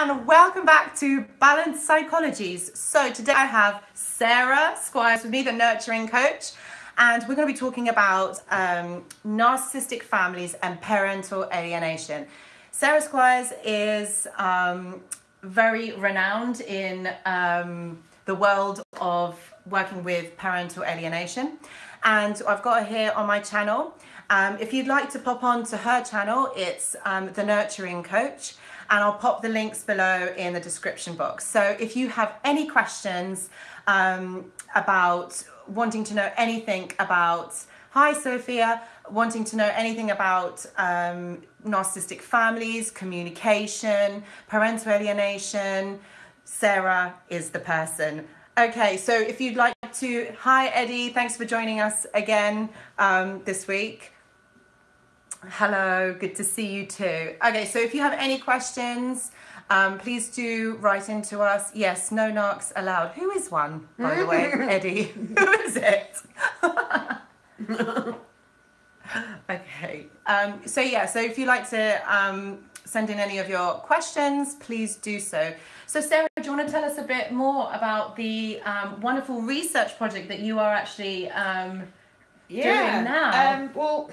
and welcome back to Balanced Psychologies. So today I have Sarah Squires with me, the nurturing coach, and we're going to be talking about um, narcissistic families and parental alienation. Sarah Squires is um, very renowned in um, the world of working with parental alienation, and I've got her here on my channel. Um, if you'd like to pop on to her channel, it's um, the Nurturing Coach and I'll pop the links below in the description box. So if you have any questions um, about wanting to know anything about, hi Sophia, wanting to know anything about um, narcissistic families, communication, parental alienation, Sarah is the person. Okay, so if you'd like to, hi Eddie, thanks for joining us again um, this week. Hello, good to see you too. Okay, so if you have any questions, um, please do write into us. Yes, no narcs allowed. Who is one, by the way, Eddie? Who is it? okay. Um, so yeah, so if you'd like to um, send in any of your questions, please do so. So Sarah, do you want to tell us a bit more about the um, wonderful research project that you are actually um, yeah. doing now? Um, well,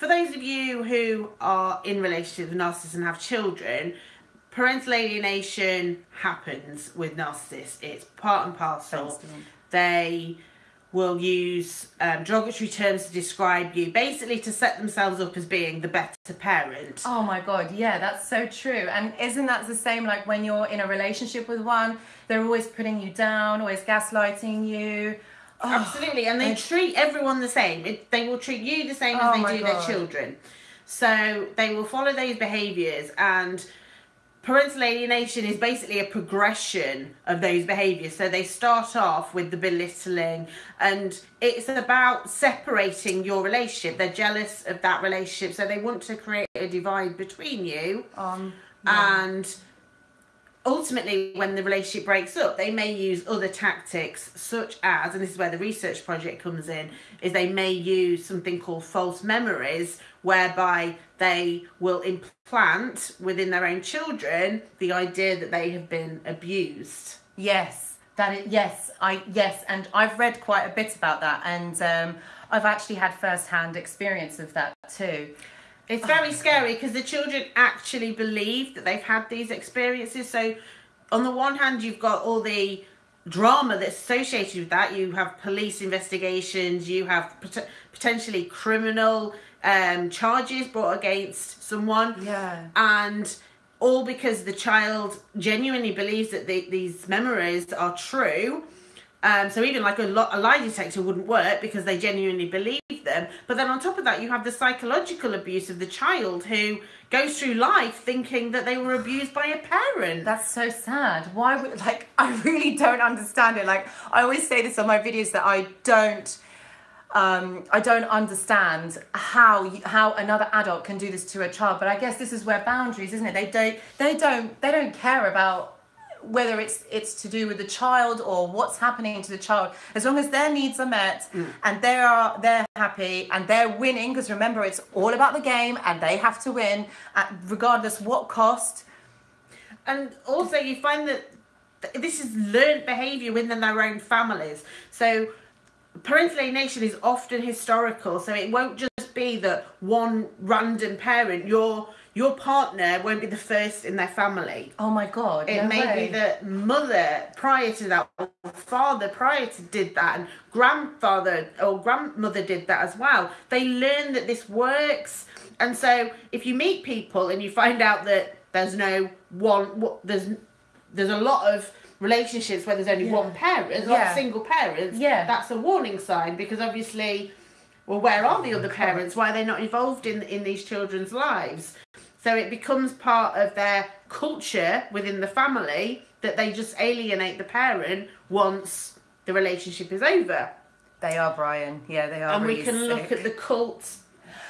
for those of you who are in relationships with narcissists and have children, parental alienation happens with narcissists. It's part and parcel. They will use um, derogatory terms to describe you, basically to set themselves up as being the better parent. Oh my god, yeah, that's so true. And isn't that the same like when you're in a relationship with one? They're always putting you down, always gaslighting you. Oh, Absolutely, and they treat everyone the same. It, they will treat you the same Oh as they do God. their children. So they will follow those behaviours, and parental alienation is basically a progression of those behaviours. So they start off with the belittling, and it's about separating your relationship. They're jealous of that relationship, so they want to create a divide between you Um, and ultimately when the relationship breaks up they may use other tactics such as and this is where the research project comes in is they may use something called false memories whereby they will implant within their own children the idea that they have been abused yes, that is, yes, I yes, and I've read quite a bit about that, and um, I've actually had first-hand experience of that too. It's very scary because the children actually believe that they've had these experiences. So, on the one hand, you've got all the drama that's associated with that. You have police investigations, you have pot- potentially criminal um, charges brought against someone. Yeah. And all because the child genuinely believes that the, these memories are true. Um, so even like a, lo- a lie detector wouldn't work because they genuinely believe them. But then on top of that, you have the psychological abuse of the child who goes through life thinking that they were abused by a parent. That's so sad. Why would like I really don't understand it. Like I always say this on my videos that I don't um, I don't understand how you, how another adult can do this to a child. But I guess this is where boundaries, isn't it? They don't they don't they don't care about whether it's it's to do with the child or what's happening to the child. As long as their needs are met mm. and they are they're happy and they're winning, because remember it's all about the game and they have to win at regardless what cost. and also you find that this is learned behavior within their own families so parental alienation is often historical so it won't just be that one random parent your your partner won't be the first in their family Oh my god! it no may way. be that mother prior to that or father prior to did that and grandfather or grandmother did that as well they learn that this works and so if you meet people and you find out that there's no one there's there's a lot of relationships where there's only Yeah. one parent there's Yeah. single parents Yeah. that's a warning sign because obviously well where are the oh other parents why are they not involved in in these children's lives so it becomes part of their culture within the family that they just alienate the parent once the relationship is over. They are Brian. Yeah, they are. and we really can look at the cult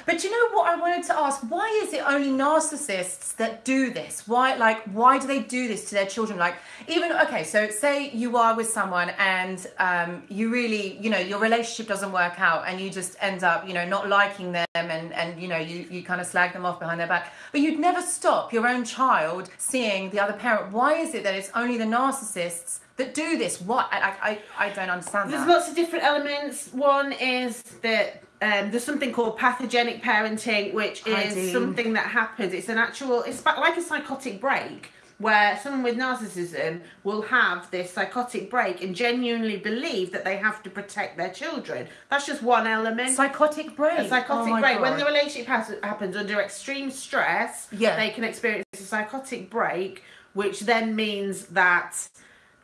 But you know what I wanted to ask? Why is it only narcissists that do this? Why, like, why do they do this to their children? Like, even okay, so say you are with someone and um, you really, you know, your relationship doesn't work out, and you just end up, you know, not liking them, and and you know, you you kind of slag them off behind their back. But you'd never stop your own child seeing the other parent. Why is it that it's only the narcissists? That do this? What I I, I don't understand There's that. lots of different elements. One is that um, there's something called pathogenic parenting, which is something that happens. It's an actual, it's like a psychotic break where someone with narcissism will have this psychotic break and genuinely believe that they have to protect their children. That's just one element. Psychotic break. a psychotic oh break. When the relationship has, happens under extreme stress, Yeah. they can experience a psychotic break, which then means that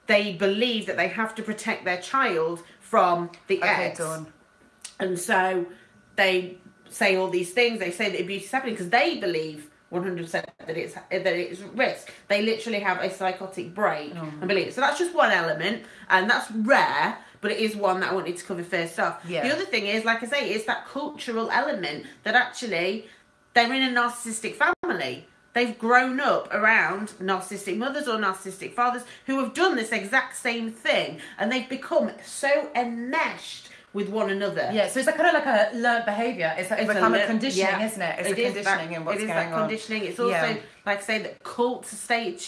they believe that they have to protect their child from the Okay, ex. Dawn. And so they say all these things. They say that abuse is happening because they believe 100% that it's that it's risk. They literally have a psychotic break Oh. and believe. it. So that's just one element, and that's rare. But it is one that I wanted to cover first off. Yeah. The other thing is, like I say, it's that cultural element that actually they're in a narcissistic family. They've grown up around narcissistic mothers or narcissistic fathers who have done this exact same thing, and they've become so enmeshed with one another. Yeah, so it's like kind of like a learned behaviour. It's, like It's a, li- conditioning, yeah. isn't it? It's It a is conditioning that, in what's it is going that on. conditioning. It's also Yeah. like I say that cult state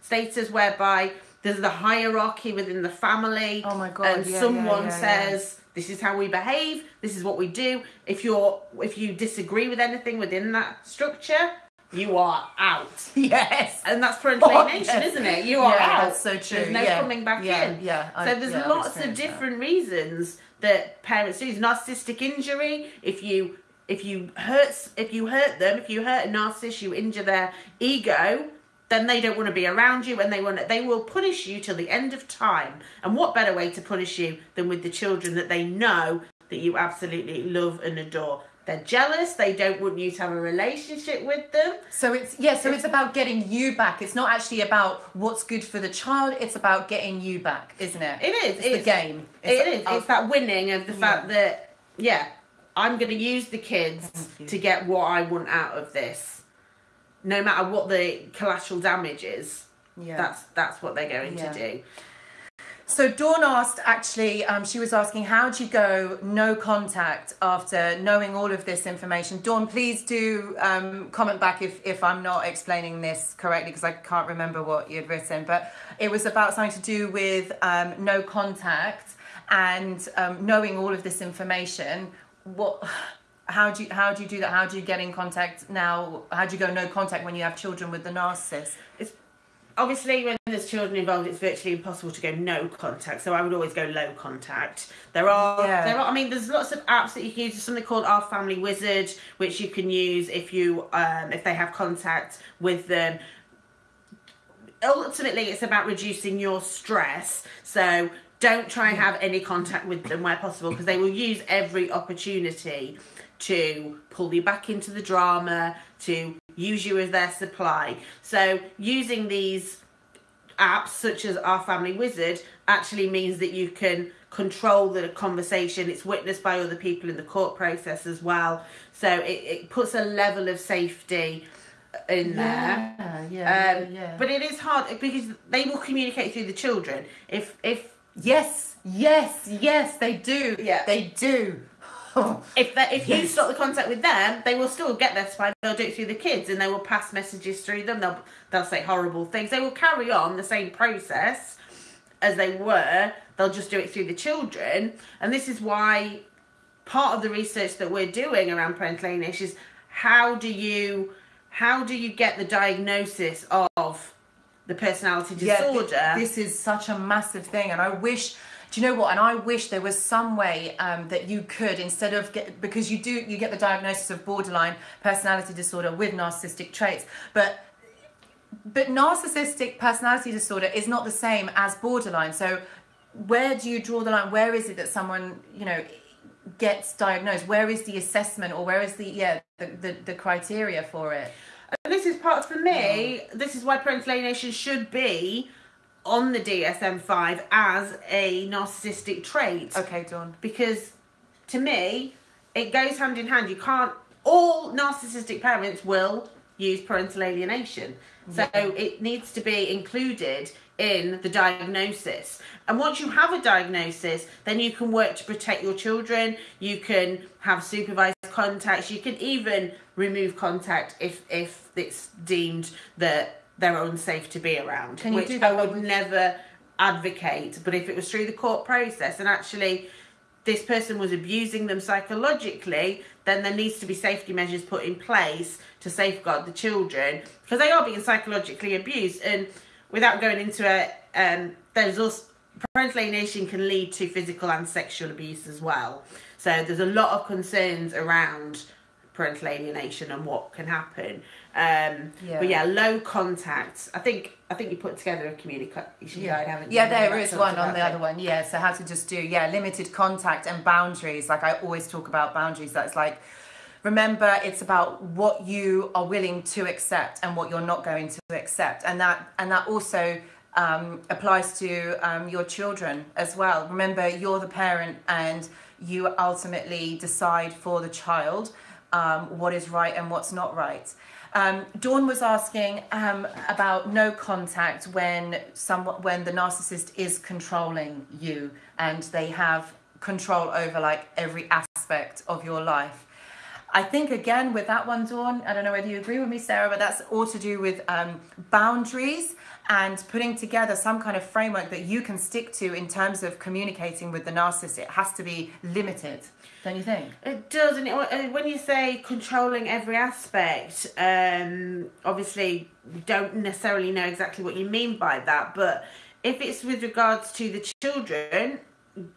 status whereby there's the hierarchy within the family. Oh my God, And yeah, someone yeah, yeah, says this is how we behave. This is what we do. If you're if you disagree with anything within that structure, you are out. Yes. And that's parental Oh, yes. isn't it? You are Yeah, out. that's so true. There's no Yeah. coming back Yeah, in. yeah, I- so there's yeah, lots of experienced that. different reasons that parents do. Narcissistic injury. If you if you hurt if you hurt them, if you hurt a narcissist, you injure their ego. Then they don't want to be around you, and they want they will punish you till the end of time. And what better way to punish you than with the children that they know that you absolutely love and adore? They're jealous. They don't want you to have a relationship with them. So it's yeah, so it's about getting you back. It's not actually about what's good for the child. It's about getting you back, isn't it? It is. It's, it's the game. It is. It's that winning of the fact that yeah, I'm going to use the kids to get what I want out of this, no matter what the collateral damage is. Yeah. That's that's what they're going Yeah. to do. So Dawn asked, actually, um, she was asking, how do you go no contact after knowing all of this information? Dawn, please do um, comment back if, if I'm not explaining this correctly because I can't remember what you'd written. But it was about something to do with um, no contact and um, knowing all of this information. What? How do you how do you do that? How do you get in contact now? How do you go no contact when you have children with the narcissist? It's obviously when there's children involved, it's virtually impossible to go no contact. So I would always go low contact. There are Yeah. there are. I mean, there's lots of apps that you can use. There's something called Our Family Wizard, which you can use if you um, if they have contact with them. Ultimately, it's about reducing your stress. So don't try and have any contact with them where possible because they will use every opportunity to pull you back into the drama, to use you as their supply. So using these apps such as our family wizard actually means that you can control the conversation it's witnessed by other people in the court process as well so it, it puts a level of safety in there Yeah, yeah, um, yeah. but it is hard because they will communicate through the children if if Yes, yes, yes, they do. Yeah. They do. if if you Yes. stop the contact with them, they will still get their supply. They'll do it through the kids, and they will pass messages through them. They'll they'll say horrible things. They will carry on the same process as they were. They'll just do it through the children, and this is why part of the research that we're doing around parental alienation is how do you how do you get the diagnosis of the personality Yeah, disorder? this is such a massive thing, and I wish. Do you know what? And I wish there was some way um, that you could, instead of get, because you do, you get the diagnosis of borderline personality disorder with narcissistic traits, but but narcissistic personality disorder is not the same as borderline. So where do you draw the line? Where is it that someone, you know, gets diagnosed? Where is the assessment, or where is the yeah the the, the criteria for it? And this is part for me. This is why parental alienation should be on the DSM five as a narcissistic trait Okay, Dawn. because to me it goes hand in hand. You can't all narcissistic parents will use parental alienation. Mm. So it needs to be included in the diagnosis. And once you have a diagnosis, then you can work to protect your children. You can have supervised contacts. You can even remove contact if if it's deemed that they're unsafe to be around. Can which I would with- never advocate. But if it was through the court process and actually this person was abusing them psychologically, then there needs to be safety measures put in place to safeguard the children because they are being psychologically abused. And without going into it, um, there's also parental alienation can lead to physical and sexual abuse as well. So there's a lot of concerns around parental alienation and what can happen. Um, Yeah. But yeah, low contact. I think I think you put together a communication guide, haven't you? Yeah, there is one on the other one. Yeah, so how to just do yeah limited contact and boundaries. Like I always talk about boundaries. That's like remember it's about what you are willing to accept and what you're not going to accept, and that and that also um, applies to um, your children as well. Remember, you're the parent, and you ultimately decide for the child um, what is right and what's not right. Um, Dawn was asking um, about no contact when someone when the narcissist is controlling you and they have control over like every aspect of your life. I think again with that one, Dawn, I don't know whether you agree with me, Sarah, but that's all to do with um, boundaries and putting together some kind of framework that you can stick to in terms of communicating with the narcissist. It has to be limited, don't you think? It does, and uh, when you say controlling every aspect, um, obviously don't necessarily know exactly what you mean by that. But if it's with regards to the children,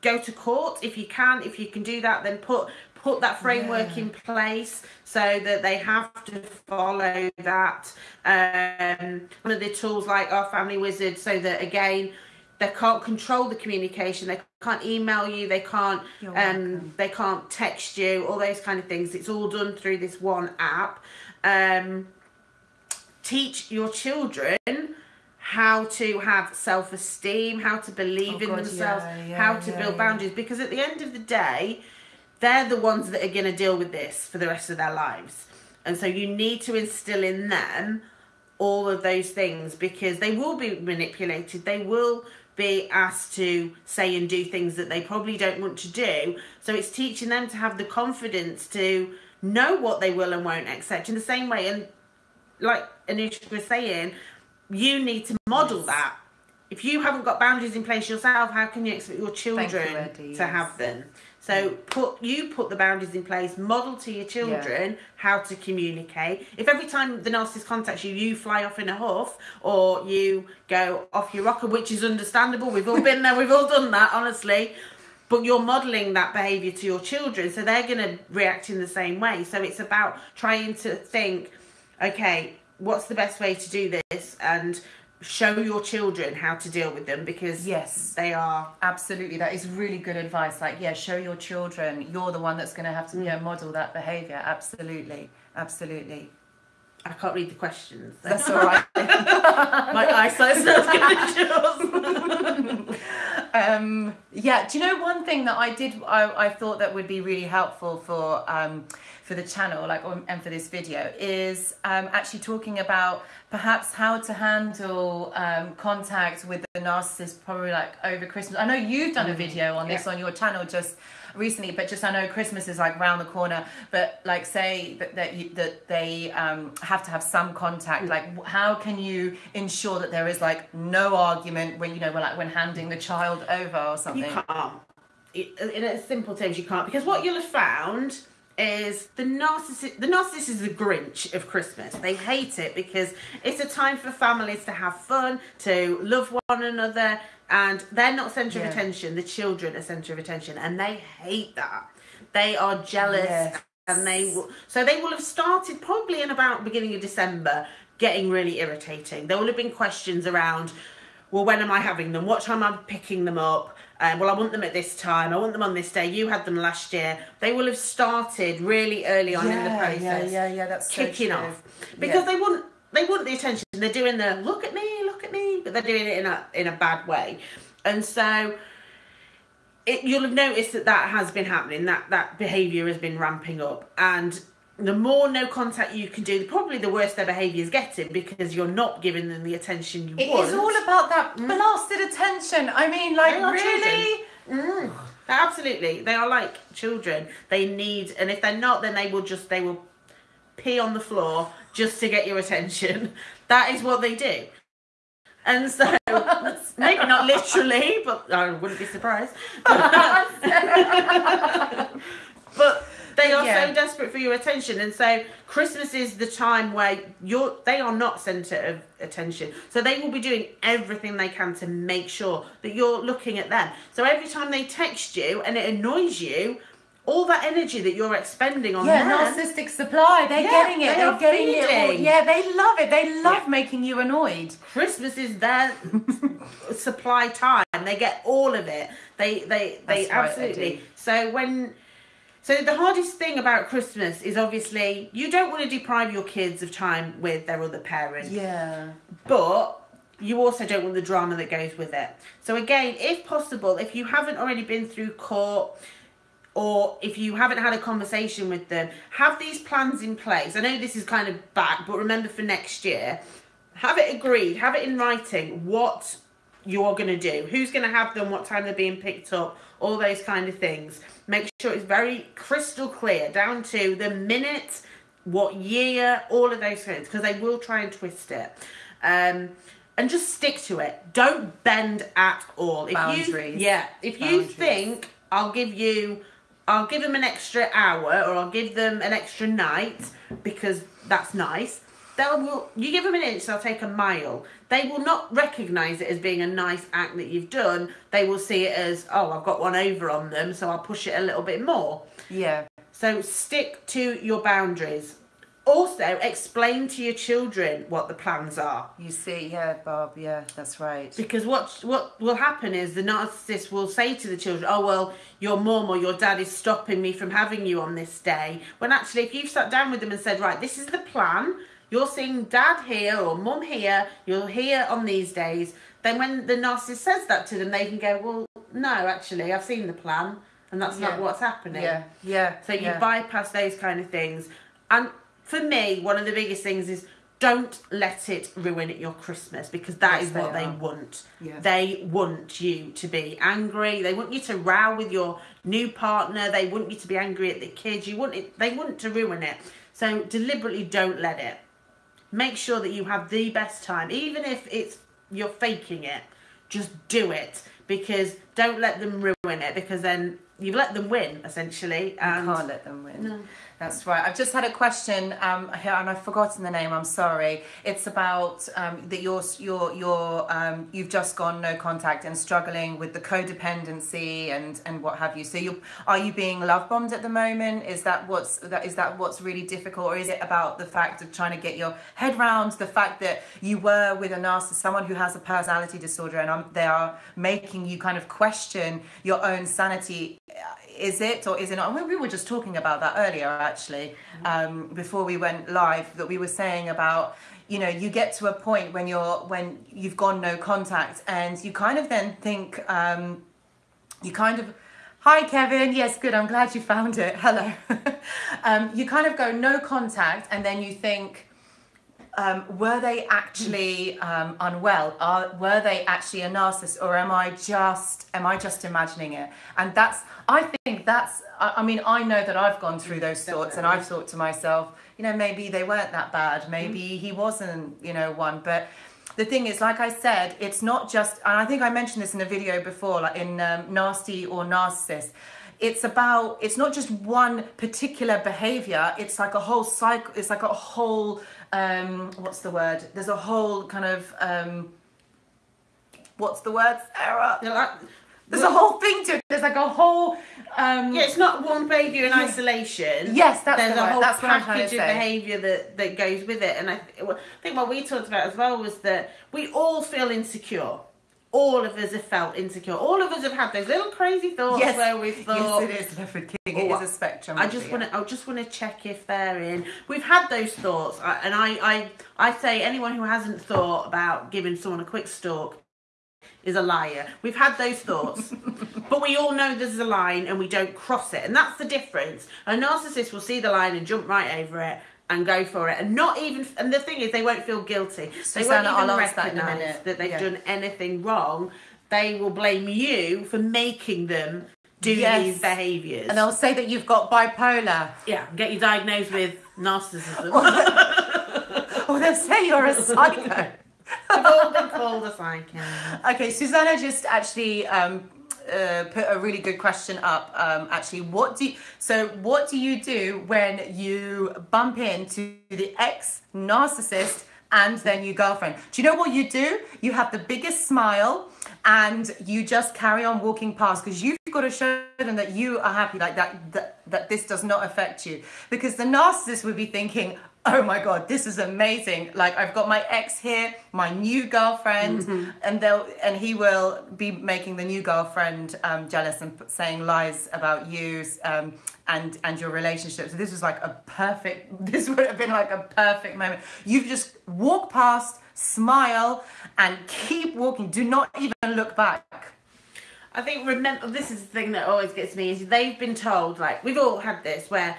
go to court if you can. If you can do that, then put put that framework Yeah. in place so that they have to follow that. Um, one of the tools like our Family Wizard, so that again. They can't control the communication. They can't email you. They can't um, they can't text you, all those kind of things. It's all done through this one app. Um, teach your children how to have self esteem, how to believe Oh in God, themselves, yeah, yeah, how to yeah, build boundaries. Because at the end of the day, they're the ones that are going to deal with this for the rest of their lives. And so you need to instill in them all of those things because they will be manipulated. They will be asked to say and do things that they probably don't want to do. So it's teaching them to have the confidence to know what they will and won't accept in the same way. And like Anusha was saying, you need to model Yes. that. If you haven't got boundaries in place yourself, how can you expect your children Eddie, to yes. have them? So put you put the boundaries in place, model to your children how to communicate. If every time the narcissist contacts you, you fly off in a huff or you go off your rocker, which is understandable. We've all been there, we've all done that, honestly. But you're modeling that behaviour to your children, so they're going to react in the same way. So it's about trying to think, okay, what's the best way to do this, and show your children how to deal with them because Yes. they are Absolutely, that is really good advice. Like, yeah, show your children. You're the one that's going to have to yeah, model that behavior. Absolutely, absolutely. I can't read the questions. so That's all right. My eyesight's not as good as yours. um, yeah, do you know one thing that I did? I, I thought that would be really helpful for um, for the channel, like or, and for this video, is um, actually talking about perhaps how to handle um, contact with the narcissist, probably like over Christmas. I know you've done a video on this Mm-hmm. Yeah. on your channel just recently, but just I know Christmas is like round the corner. But like, say that that, you, that they um, have to have some Mm. contact. Like, how can you ensure that there is like no argument when you know, when like when handing the child over or something? You can't. In a simple terms, you can't because what you'll have found is the narcissist. The narcissist is the Grinch of Christmas. They hate it because it's a time for families to have fun, to love one another, and they're not centre Yeah. of attention. The children are centre of attention, and they hate that. They are jealous, Yes. and they will. So they will have started probably in about beginning of December, getting really irritating. There will have been questions around well, when am I having them? What time i'm I picking them up? Um, well, I want them at this time. I want them on this day. You had them last year. They will have started really early on in the process, yeah, yeah, yeah, that's kicking true. off because Yeah. they want they want the attention. They're doing the look at me, look at me, but they're doing it in a in a bad way, and so it, you'll have noticed that that has been happening. That that behaviour has been ramping up, and the more no contact you can do, probably the worse their behaviour is getting because you're not giving them the attention you It want. is all about that blasted attention. I mean, like, really? Mm, absolutely, they are like children. They need, and if they're not, then they will just they will pee on the floor just to get your attention. That is what they do. And so, maybe not literally, but I wouldn't be surprised. but they are Yeah. so desperate for your attention, and so Christmas is the time where you're they are not centre of attention. So they will be doing everything they can to make sure that you're looking at them. So every time they text you and it annoys you, all that energy that you're expending on Yeah, them, narcissistic supply. They're Yeah, getting it. they They're are getting it. all- Yeah, they love it. They love Yeah. making you annoyed. Christmas is their supply time. They get all of it. They they they That's right, they absolutely. so when so the hardest thing about Christmas is obviously you don't want to deprive your kids of time with their other parent. Yeah. But you also don't want the drama that goes with it. So again, if possible, if you haven't already been through court or if you haven't had a conversation with them, have these plans in place. I know this is kind of back, but remember for next year, have it agreed, have it in writing what you are going to do, who's going to have them, what time they're being picked up, all those kind of things. Make sure it's very crystal clear, down to the minute, what year, all of those things, because they will try and twist it. Um, and just stick to it. Don't bend at all. If Boundaries. You, yeah. If you think I'll give you, I'll give them an extra hour or I'll give them an extra night because that's nice. They'll will you give them an inch, they'll take a mile. They will not recognise it as being a nice act that you've done. They will see it as, oh, I've got one over on them, so I'll push it a little bit more. Yeah. So stick to your boundaries. Also, explain to your children what the plans are. You see, yeah, Bob, yeah, that's right. Because what what will happen is the narcissist will say to the children, "Oh well, your mum or your dad is stopping me from having you on this day." When actually, if you've sat down with them and said, "Right, this is the plan. You're seeing dad here or mum here. You're here on these days." Then when the narcissist says that to them, they can go, "Well, no, actually, I've seen the plan, and that's Yeah. not what's happening." Yeah, yeah. So you yeah. bypass those kind of things. And for me, one of the biggest things is don't let it ruin your Christmas because that is Yes, what they they want. Yeah. They want you to be angry. They want you to row with your new partner. They want you to be angry at the kids. You want it. They want to ruin it. So deliberately don't let it. Make sure that you have the best time, even if it's you're faking it. Just do it because don't let them ruin it because then you've let them win essentially. And can't let them win. No. That's right. I've just had a question um, here, and I've forgotten the name. I'm sorry. It's about um, that you're you're you're um, you've just gone no contact and struggling with the codependency and and what have you. So you are you being love bombed at the moment? Is that what's that is that what's really difficult, or is it about the fact of trying to get your head round the fact that you were with a narcissist, someone who has a personality disorder, and um, they are making you kind of question your own sanity is it or is it not? We were just talking about that earlier, actually, um, before we went live. That we were saying about, you know, you get to a point when you're when you've gone no contact, and you kind of then think, um, you kind of. Hi, Kevin. Yes, good. I'm glad you found it. Hello. um, you kind of go no contact, and then you think, um, were they actually um, unwell? Are, were they actually a narcissist, or am I just am I just imagining it? And that's I think that's I, I mean I know that I've gone through those thoughts, and I've thought to myself, you know, maybe they weren't that bad. Maybe he wasn't, you know, one. But the thing is, like I said, it's not just. And I think I mentioned this in a video before, like in um, nasty or narcissist it's about it's not just one particular behavior it's like a whole cycle it's like a whole um what's the word? There's a whole kind of um what's the word? Sarah? There's a whole thing to it. There's like a whole um Yeah, it's not one behaviour in isolation. Yes, that's There's the a whole That's what I'm trying to package of behaviour that, that goes with it. And I, th- I think what we talked about as well was that we all feel insecure. All of us have felt insecure. All of us have had those little crazy thoughts yes, where we've thought, yes it is Leopard King Oh, it is a spectrum I just want to. I just want to check if they're in. We've had those thoughts, uh, and I, I, I say anyone who hasn't thought about giving someone a quick stalk is a liar. We've had those thoughts. but we all know there's a line and we don't cross it, and that's the difference. A narcissist will see the line and jump right over it and go for it, and not even. And the thing is, they won't feel guilty. Susanna, they won't even I'll that that, they've Yeah. done anything wrong. They will blame you for making them do Yes. these behaviours. And they'll say that you've got bipolar. yeah, get you diagnosed with narcissism. Or they'll say you're a psycho. We've all been called a psycho. Okay, Susanna just actually um, uh, put a really good question up. Um, actually, what do you, so? What do you do when you bump into the ex narcissist and their new girlfriend? Do you know what you do? You have the biggest smile and you just carry on walking past because you've got to show them that you are happy, like that, that that this does not affect you. Because the narcissist would be thinking, oh my god this is amazing. Like i've got my ex here my new girlfriend and they'll and he will be making the new girlfriend um, jealous and saying lies about you um, and and your relationship. So this was like a perfect this would have been like a perfect moment. You just walk past smile and keep walking. Do not even look back. I think remember this is the thing that always gets me is they've been told like we've all had this where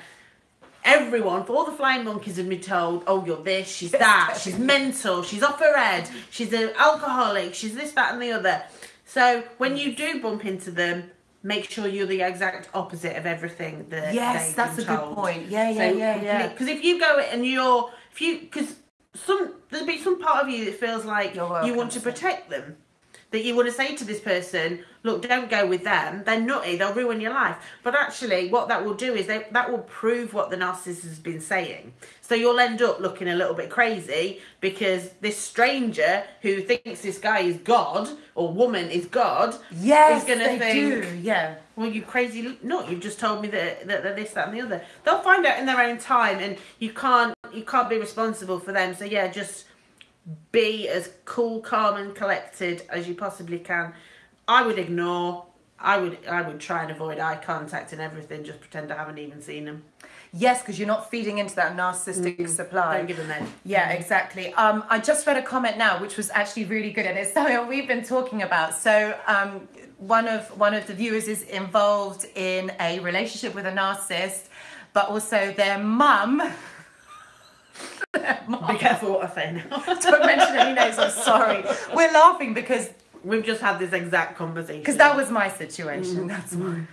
everyone for all the flying monkeys have been told oh you're this she's that she's mental she's off her head she's an alcoholic she's this that and the other. So when you do bump into them make sure you're the exact opposite of everything that yes that's a been good told. point. Yeah yeah yeah yeah. because if you go and you're if you because some there'll be some part of you that feels like you want to protect them that you want to say to this person look don't go with them they're nutty they'll ruin your life but actually what that will do is they, that will prove what the narcissist has been saying so you'll end up looking a little bit crazy because this stranger who thinks this guy is god or woman is god yes is going to think do yeah well, you crazy nut! You've just told me that, that they're this, that, and the other. They'll find out in their own time, and you can't you can't be responsible for them. So yeah, just be as cool, calm, and collected as you possibly can. I would ignore. I would I would try and avoid eye contact and everything. Just pretend I haven't even seen them. Yes, because you're not feeding into that narcissistic supply. Don't give them that. Yeah, exactly. Um, I just read a comment now, which was actually really good, and it's something we've been talking about. So, um, one of one of the viewers is involved in a relationship with a narcissist, but also their mum. Be careful what I say now. Don't mention any names. I'm sorry. We're laughing because We've just had this exact conversation. because that was my situation. That's why.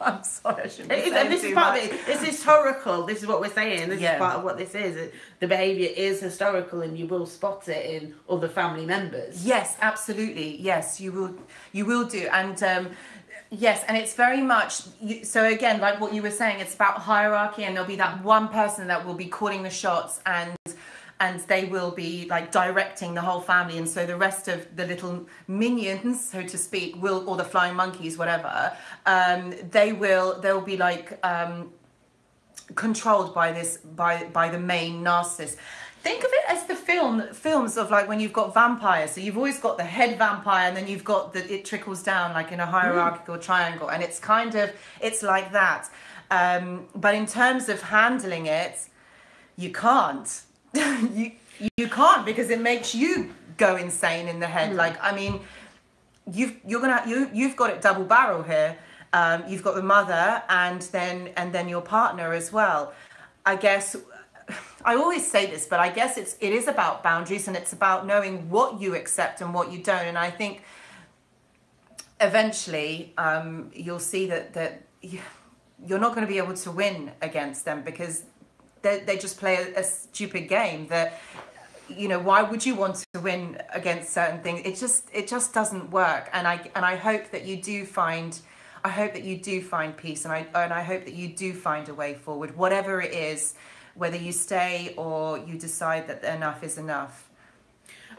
I'm sorry. I shouldn't It is, and this is part much. of it. It's historical. This is what we're saying. This Yeah. is part of what this is. It- The behaviour is historical, and you will spot it in other family members. Yes, absolutely. Yes, you will. You will do, and um, yes, and it's very much. So again, like what you were saying, it's about hierarchy, and there'll be that one person that will be calling the shots, and and they will be like directing the whole family, and so the rest of the little minions, so to speak, will or the flying monkeys, whatever, um, they will. They'll be like. Um, controlled by this by by the main narcissist think of it as the film films of like when you've got vampires. So you've always got the head vampire and then you've got the it trickles down like in a hierarchical triangle. And it's kind of it's like that. Um, but in terms of handling it you can't. You you can't because it makes you go insane in the head. Like i mean you've you're gonna you you've got it double barrel here. Um, you've got the mother and then and then your partner as well. I guess I always say this, but I guess it's it is about boundaries and it's about knowing what you accept and what you don't. And I think eventually um, you'll see that that you- you're not going to be able to win against them because they they just play a, a stupid game that you know why would you want to win against certain things it just it just doesn't work and i and i hope that you do find i hope that you do find peace and i and i hope that you do find a way forward whatever it is whether you stay or you decide that enough is enough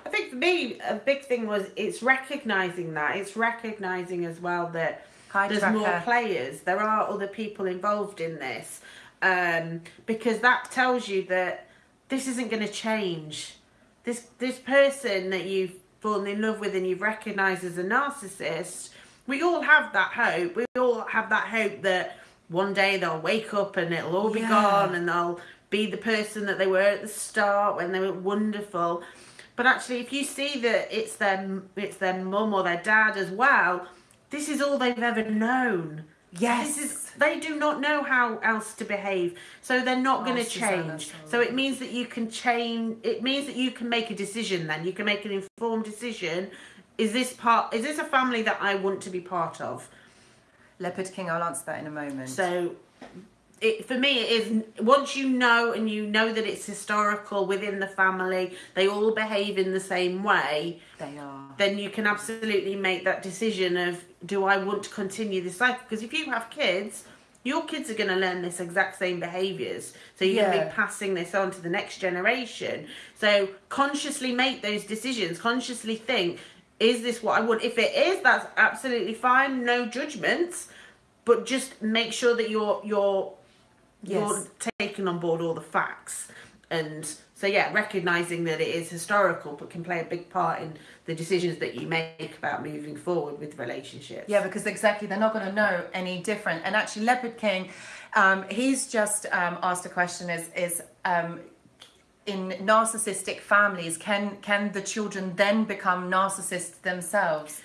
I think for me, a big thing was it's recognizing that. It's recognizing as well that Hi, there's Tracker. more players. There are other people involved in this, um, because that tells you that this isn't going to change. This this person that you've fallen in love with and you've recognised as a narcissist, we all have that hope. We all have that hope that one day they'll wake up and it'll all be Yeah. gone and they'll be the person that they were at the start when they were wonderful. But actually, if you see that it's their it's their mum or their dad as well, this is all they've ever known. Yes. This is they do not know how else to behave. So they're not Oh, going to change. So it means that you can change it means that you can make a decision then. You can make an informed decision. Is this part is this a family that I want to be part of? Leopard King, I'll answer that in a moment. So it, for me, it is once you know and you know that it's historical within the family, they all behave in the same way, they are. then you can absolutely make that decision of do I want to continue this cycle? Because if you have kids, your kids are going to learn this exact same behaviors. So you're going to be passing this on to the next generation. So consciously make those decisions, consciously think, is this what I want? If it is, that's absolutely fine, no judgments. But just make sure that you're you're Yes. you're taking on board all the facts. And so yeah, recognizing that it is historical but can play a big part in the decisions that you make about moving forward with relationships. Yeah, because exactly, they're not going to know any different. And actually, Leopard King, um, he's just um, asked a question: is is um, in narcissistic families, can can the children then become narcissists themselves?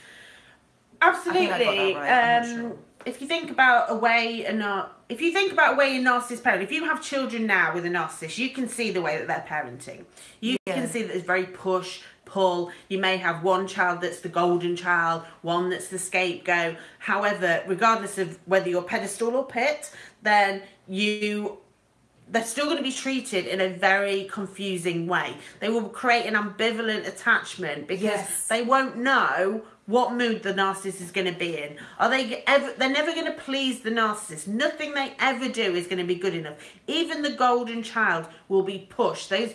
Absolutely. I think I got that right, not um, sure. If you think about a way a nar- if you think about where your narcissist parent, if you have children now with a narcissist, you can see the way that they're parenting. You Yeah. can see that it's very push, pull. You may have one child that's the golden child, one that's the scapegoat. However, regardless of whether you're pedestal or pit, then you they're still going to be treated in a very confusing way. They will create an ambivalent attachment because Yes. they won't know what mood the narcissist is going to be in. Are they ever? They're never going to please the narcissist. Nothing they ever do is going to be good enough. Even the golden child will be pushed. Those.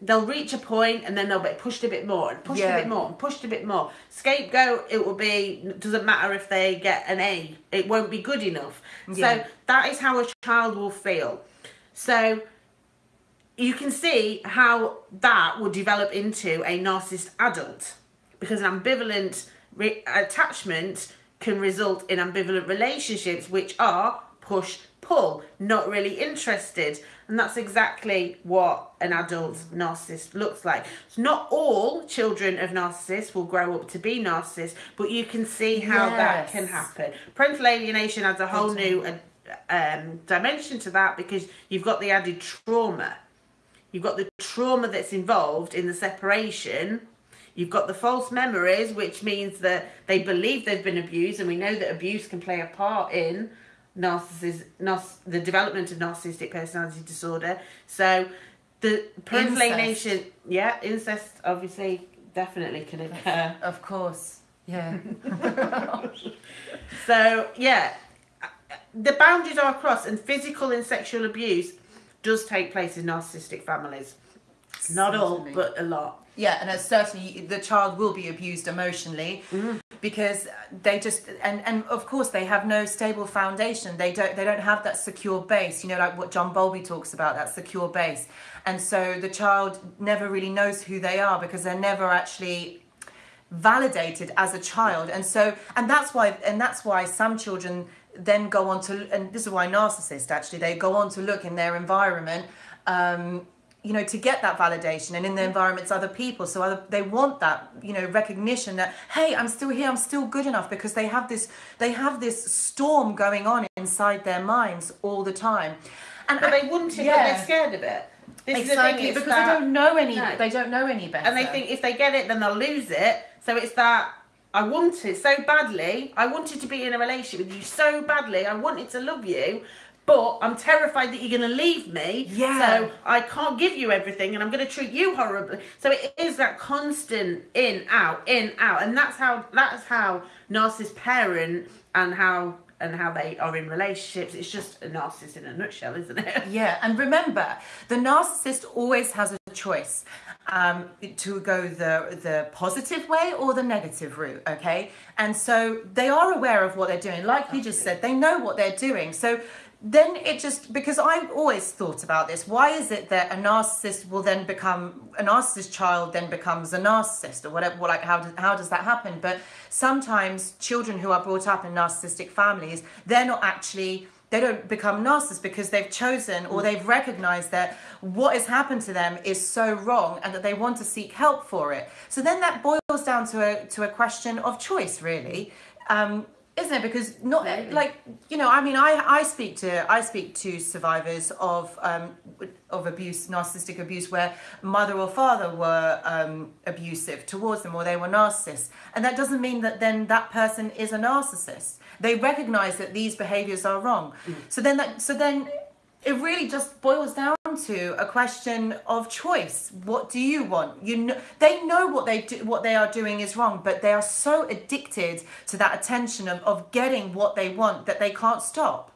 They'll reach a point and then they'll be pushed a bit more and pushed Yeah. a bit more and pushed a bit more. Scapegoat, it will be, doesn't matter if they get an A, it won't be good enough. Yeah. So that is how a child will feel. So you can see how that would develop into a narcissist adult because an ambivalent re- attachment can result in ambivalent relationships which are push pull not really interested. And that's exactly what an adult narcissist looks like. So not all children of narcissists will grow up to be narcissists but you can see how that can happen. Parental alienation adds a whole new uh, um, dimension to that because you've got the added trauma. You've got the trauma that's involved in the separation. You've got the false memories, which means that they believe they've been abused, and we know that abuse can play a part in narcissism, narciss- the development of narcissistic personality disorder. So, the Incest. yeah, incest obviously definitely can occur. Of course. Yeah. So, yeah, the boundaries are crossed, and physical and sexual abuse does take place in narcissistic families. Not all, but a lot. Yeah, and it's certainly the child will be abused emotionally because they just and and of course they have no stable foundation. They don't they don't have that secure base. You know, like what John Bowlby talks about, that secure base. And so the child never really knows who they are because they're never actually validated as a child and so and that's why and that's why some children then go on to and this is why narcissists actually they go on to look in their environment um you know to get that validation and in the environments other people so other, they want that you know recognition that hey i'm still here i'm still good enough because they have this they have this storm going on inside their minds all the time and But I- they wouldn't if yeah. they're scared of it. This is the exactly thing, because that- they don't know any No. they don't know any better and they think if they get it, then they'll lose it. So it's that I want it so badly. I wanted to be in a relationship with you so badly. I wanted to love you, but I'm terrified that you're going to leave me. Yeah. So I can't give you everything, and I'm going to treat you horribly. So it is that constant in out in out, and that's how that's how narcissists parent and how and how they are in relationships. It's just a narcissist in a nutshell, isn't it? Yeah, and remember, the narcissist always has a choice um, to go the the positive way or the negative route. Okay, and so they are aware of what they're doing. Like you just said, they know what they're doing. So then it just because I've always thought about this. Why is it that a narcissist will then become a narcissist child then becomes a narcissist or whatever? Like how does how does that happen? But sometimes children who are brought up in narcissistic families, they're not actually they don't become narcissists because they've chosen or they've recognized that what has happened to them is so wrong and that they want to seek help for it. So then that boils down to a to a question of choice, really. Um, isn't it? Because not Maybe. like you know, I mean, I I speak to I speak to survivors of um of abuse, narcissistic abuse, where mother or father were um abusive towards them, or they were narcissists, and that doesn't mean that then that person is a narcissist. They recognize that these behaviors are wrong. So then that so then it really just boils down to a question of choice. What do you want? You know, they know what they do, what they are doing is wrong, but they are so addicted to that attention of, of getting what they want that they can't stop.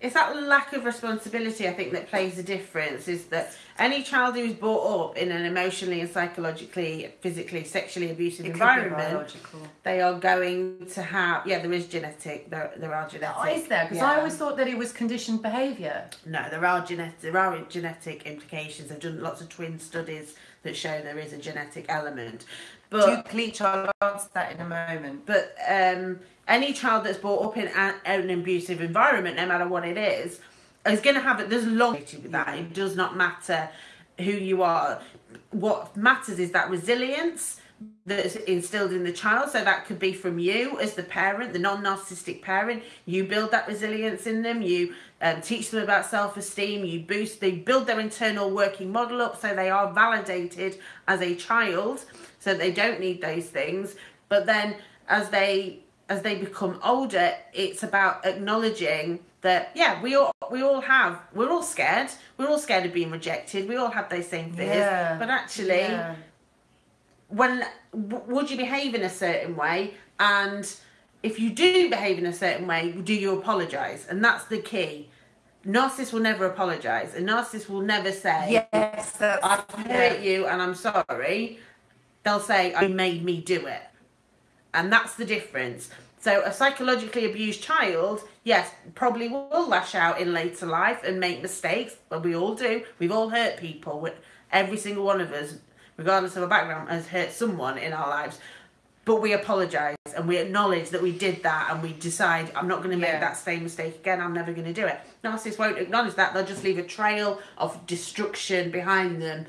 It's that lack of responsibility, I think, that plays a difference. Is that any child who's brought up in an emotionally and psychologically, physically, sexually abusive It environment, they are going to have. Yeah, there is genetic. There, there are genetic. Oh, is there? Because yeah. I always thought that it was conditioned behaviour. No, there are genetic. There are genetic implications. They've done lots of twin studies that show there is a genetic element, but Duke Leach, I'll answer that in a moment. But um, any child that's brought up in an abusive environment, no matter what it is, is going to have it. There's a long with that. It does not matter who you are. What matters is that resilience that's instilled in the child. So that could be from you as the parent, the non-narcissistic parent. You build that resilience in them. You um, teach them about self-esteem. You boost. They build their internal working model up so they are validated as a child. So they don't need those things. But then as they as they become older, it's about acknowledging that yeah, we all we all have we're all scared. We're all scared of being rejected. We all have those same fears. Yeah. But actually, Yeah. when w- would you behave in a certain way and if you do behave in a certain way do you apologize and that's the key narcissists will never apologize a narcissist will never say Yes, i've yeah. hurt you and i'm sorry they'll say you made me do it and that's the difference. So a psychologically abused child yes probably will lash out in later life and make mistakes but we all do. We've all hurt people. Every single one of us regardless of our background has hurt someone in our lives. But we apologize and we acknowledge that we did that and we decide i'm not going to make Yeah. that same mistake again. I'm never going to do it. Narcissists won't acknowledge that. They'll just leave a trail of destruction behind them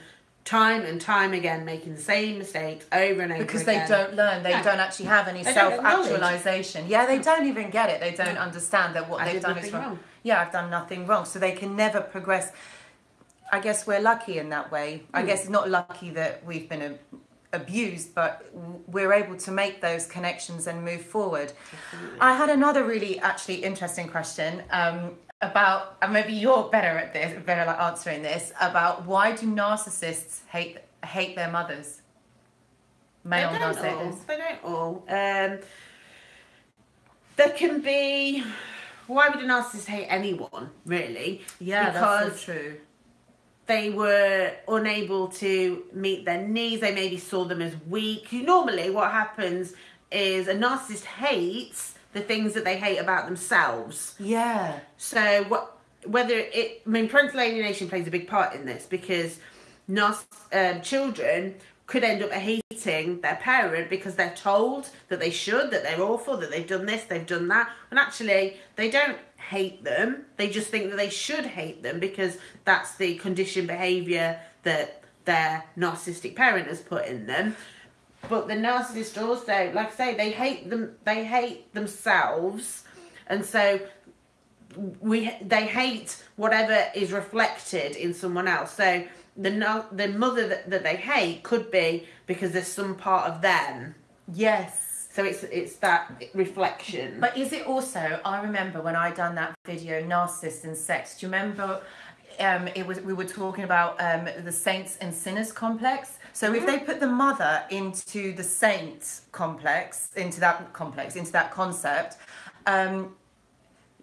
time and time again making the same mistakes over and over again. because they don't learn they Yeah. don't actually have any They self-actualization yeah they don't even get it they don't understand that what I they've did done is wrong. wrong. yeah i've done nothing wrong so they can never progress i guess we're lucky in that way Hmm. i guess it's not lucky that we've been a, abused but we're able to make those connections and move forward i had another really actually interesting question um, about and maybe you're better at this better at answering this about why do narcissists hate hate their mothers male they don't all. They don't all. Um, there can be. Why would a narcissist hate anyone, really? Yeah, because that's so true. they were unable to meet their needs. They maybe saw them as weak. Normally, what happens is a narcissist hates the things that they hate about themselves. Yeah. So what whether it I mean parental alienation plays a big part in this because narciss um, children could end up hating their parent because they're told that they should, that they're awful, that they've done this, they've done that. And actually they don't hate them. They just think that they should hate them because that's the conditioned behaviour that their narcissistic parent has put in them. But the narcissist also, like I say, they hate them. They hate themselves, and so we they hate whatever is reflected in someone else. So the no- the mother that, that they hate could be because there's some part of them. Yes. So it's it's that reflection. But is it also? I remember when I done that video, narcissist and sex. Do you remember? Um, it was we were talking about um, the saints and sinners complex. So if they put the mother into the saint complex, into that complex, into that concept, um,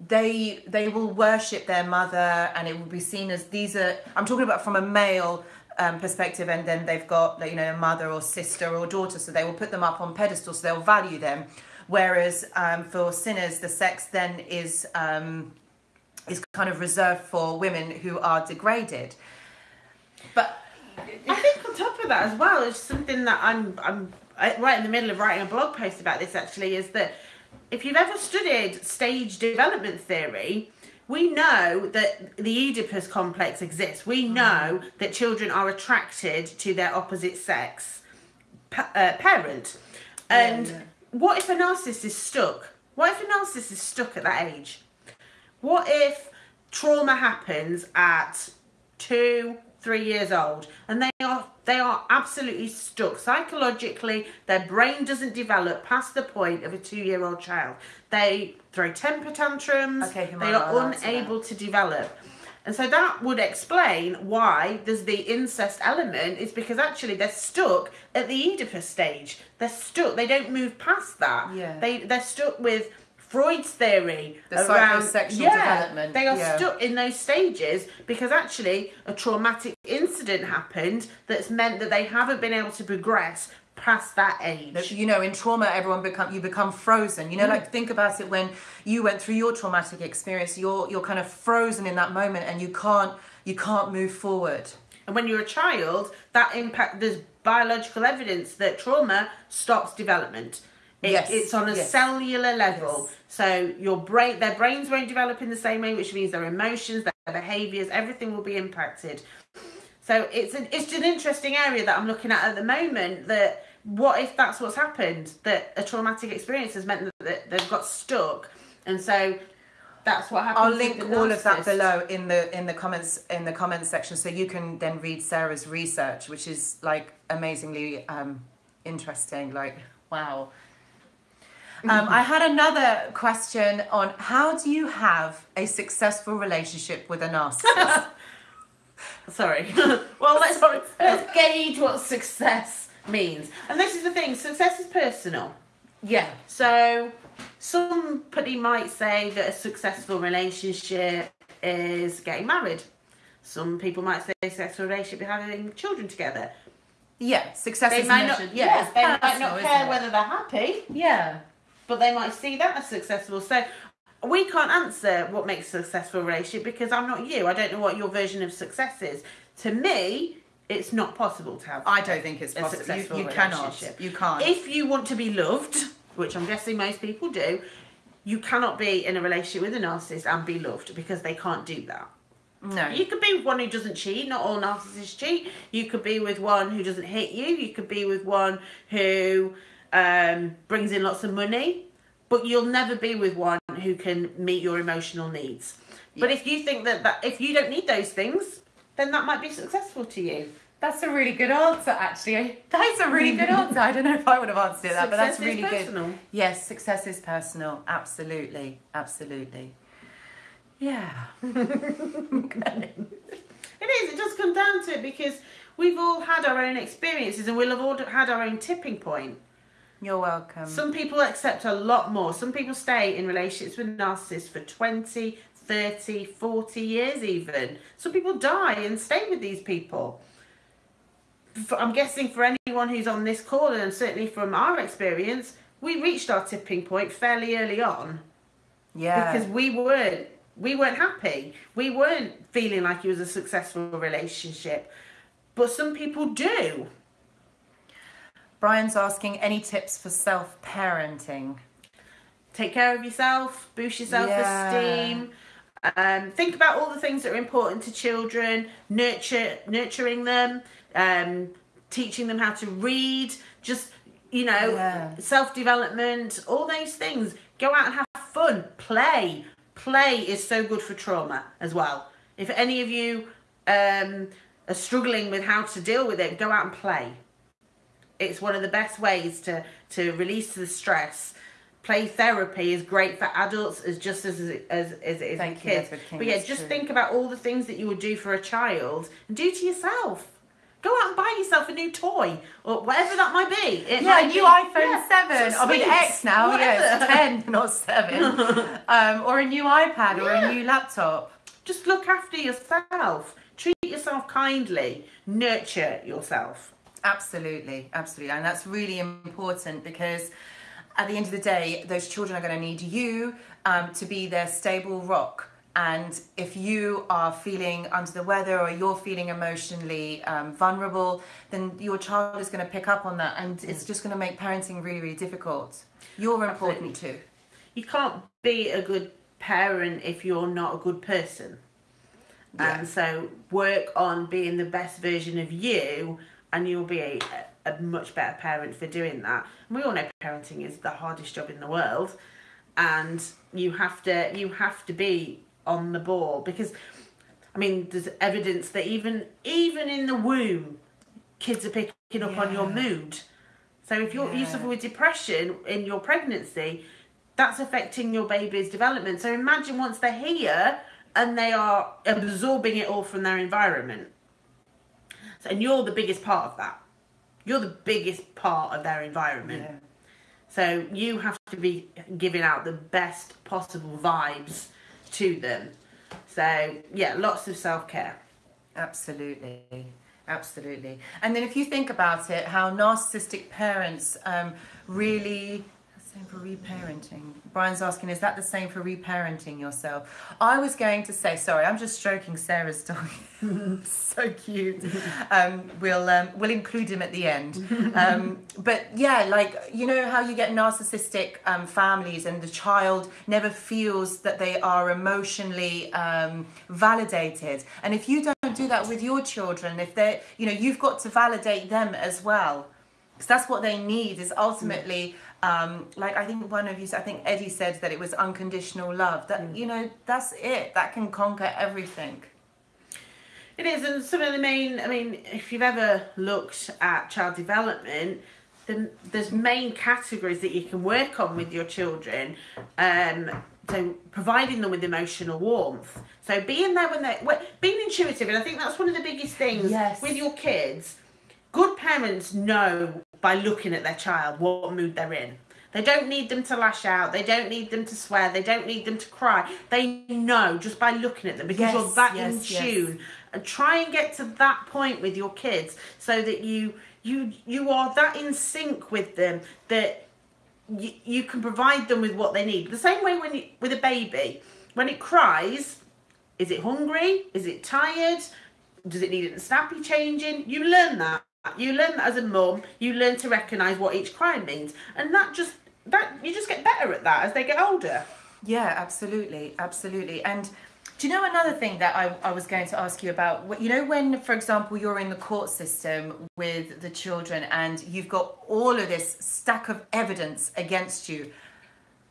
they they will worship their mother, and it will be seen as these are. I'm talking about from a male um, perspective, and then they've got you know a mother or sister or daughter, so they will put them up on pedestals, so they'll value them. Whereas um, for sinners, the sex then is um, is kind of reserved for women who are degraded. But I think on top of that as well, it's something that I'm I'm right in the middle of writing a blog post about this. Actually, is that if you've ever studied stage development theory, we know that the Oedipus complex exists. We know that children are attracted to their opposite sex pa- uh, parent. And yeah. what if a narcissist is stuck What if a narcissist is stuck at that age? What if trauma happens at two, three years old and they are they are absolutely stuck psychologically their brain doesn't develop past the point of a two-year-old child they throw temper tantrums Okay, they are unable to develop and so that would explain why there's the incest element is because actually they're stuck at the Oedipus stage. They're stuck. They don't move past that. Yeah. They they're stuck with Freud's theory The around psychosexual yeah, development, They are yeah. stuck in those stages because actually a traumatic incident happened that's meant that they haven't been able to progress past that age. you know in trauma everyone become you become frozen you know Mm. like think about it when you went through your traumatic experience you're you're kind of frozen in that moment and you can't you can't move forward And when you're a child, that impact there's biological evidence that trauma stops development. It, Yes, It's on a yes. cellular level. Yes. So your brain their brains won't develop in the same way, which means their emotions, their behaviours, everything will be impacted. So it's an it's an interesting area that I'm looking at at the moment that what if that's what's happened? That a traumatic experience has meant that, that they've got stuck and so that's what happens. I'll link all of that below in the in the comments in the comments section so you can then read Sarah's research which is like amazingly um interesting like wow um, I had another question on how do you have a successful relationship with a narcissist? Sorry. well, let's, Sorry. let's gauge what success means. And this is the thing success is personal. yeah. So, somebody might say that a successful relationship is getting married. Some people might say a successful relationship is having children together. Yeah, success They is might not, measured. yeah, Yeah, they might not care whether they're happy, Yeah. But they might see that as successful. So, we can't answer what makes a successful relationship because I'm not you. I don't know what your version of success is. To me, it's not possible to have I don't think it's a possible. You, successful you cannot. relationship. You can't. If you want to be loved, which I'm guessing most people do, you cannot be in a relationship with a narcissist and be loved because they can't do that. no. You could be with one who doesn't cheat. Not all narcissists cheat. You could be with one who doesn't hit you. You could be with one who um, brings in lots of money. But you'll never be with one who can meet your emotional needs. But if you think that, that if you don't need those things, then that might be successful to you. That's a really good answer, actually. That's a really good answer. I don't know if I would have answered that, but that's Success is really good. Yes, success is personal. Absolutely. Absolutely. Yeah. It is. It does come down to it because we've all had our own experiences and we'll have all had our own tipping point. You're welcome. Some people accept a lot more. Some people stay in relationships with narcissists for 20, 30, 40 years even. Some people die and stay with these people. For, I'm guessing for anyone who's on this call, and certainly from our experience, we reached our tipping point fairly early on yeah. because we weren't we weren't happy. We weren't feeling like it was a successful relationship. But some people do. Brian's asking any tips for self parenting? take care of yourself, boost your self esteem. Um, think about all the things that are important to children, nurture, nurturing them, um, teaching them how to read, just you know, Yeah. self development, all those things. Go out and have fun, play. Play is so good for trauma as well. If any of you um, are struggling with how to deal with it, go out and play it's one of the best ways to to release the stress. Play therapy is great for adults as just as as, as it is Thank for kids. But yeah, just true. think about all the things that you would do for a child and do to yourself. Go out and buy yourself a new toy or whatever that might be. It Yeah, might new be- iPhone yeah, 7. some I mean, X now. Yeah, whatever. it's 10, not 7. um, or a new iPad or a new laptop. Just look after yourself. Treat yourself kindly. Nurture yourself. Absolutely, absolutely. And that's really important because at the end of the day, those children are going to need you um, to be their stable rock. And if you are feeling under the weather or you're feeling emotionally um, vulnerable, then your child is going to pick up on that and it's just going to make parenting really, really difficult. You're important too. you can't be a good parent if you're not a good person. Yeah. And so work on being the best version of you, and you'll be a, a much better parent for doing that. And we all know parenting is the hardest job in the world. and you have to you have to be on the ball because I mean there's evidence that even even in the womb kids are picking up on your mood. So if you're you suffer with depression in your pregnancy, that's affecting your baby's development. So imagine once they're here and they are absorbing it all from their environment. So, and you're the biggest part of that. You're the biggest part of their environment. Yeah. So you have to be giving out the best possible vibes to them. So yeah, lots of self care. Absolutely. Absolutely. And then if you think about it, how narcissistic parents um, really. Same for reparenting. Brian's asking, is that the same for reparenting yourself? I was going to say, sorry, I'm just stroking Sarah's dog. so cute. Um, we'll um, we'll include him at the end. Um, but yeah, like you know how you get narcissistic um, families and the child never feels that they are emotionally um, validated. And if you don't do that with your children, if they, you know, you've got to validate them as well, because that's what they need. Is ultimately. Um, like I think one of you, I think Eddie said that it was unconditional love. That you know, that's it. That can conquer everything. It is, and some of the main. I mean, if you've ever looked at child development, then there's main categories that you can work on with your children. Um, so providing them with emotional warmth. So being there when they're well, being intuitive, and I think that's one of the biggest things Yes. with your kids. Good parents know by looking at their child what mood they're in. They don't need them to lash out. They don't need them to swear. They don't need them to cry. They know just by looking at them because Yes, you're that in yes, yes. tune and try and get to that point with your kids so that you you you are that in sync with them that you, you can provide them with what they need the same way when you, with a baby when it cries is it hungry is it tired does it need a snappy changing you learn that you learn that as a mum you learn to recognize what each cry means and that just that you just get better at that as they get older Yeah, absolutely, absolutely. And do you know another thing that I, I was going to ask you about? You know, when, for example, you're in the court system with the children and you've got all of this stack of evidence against you,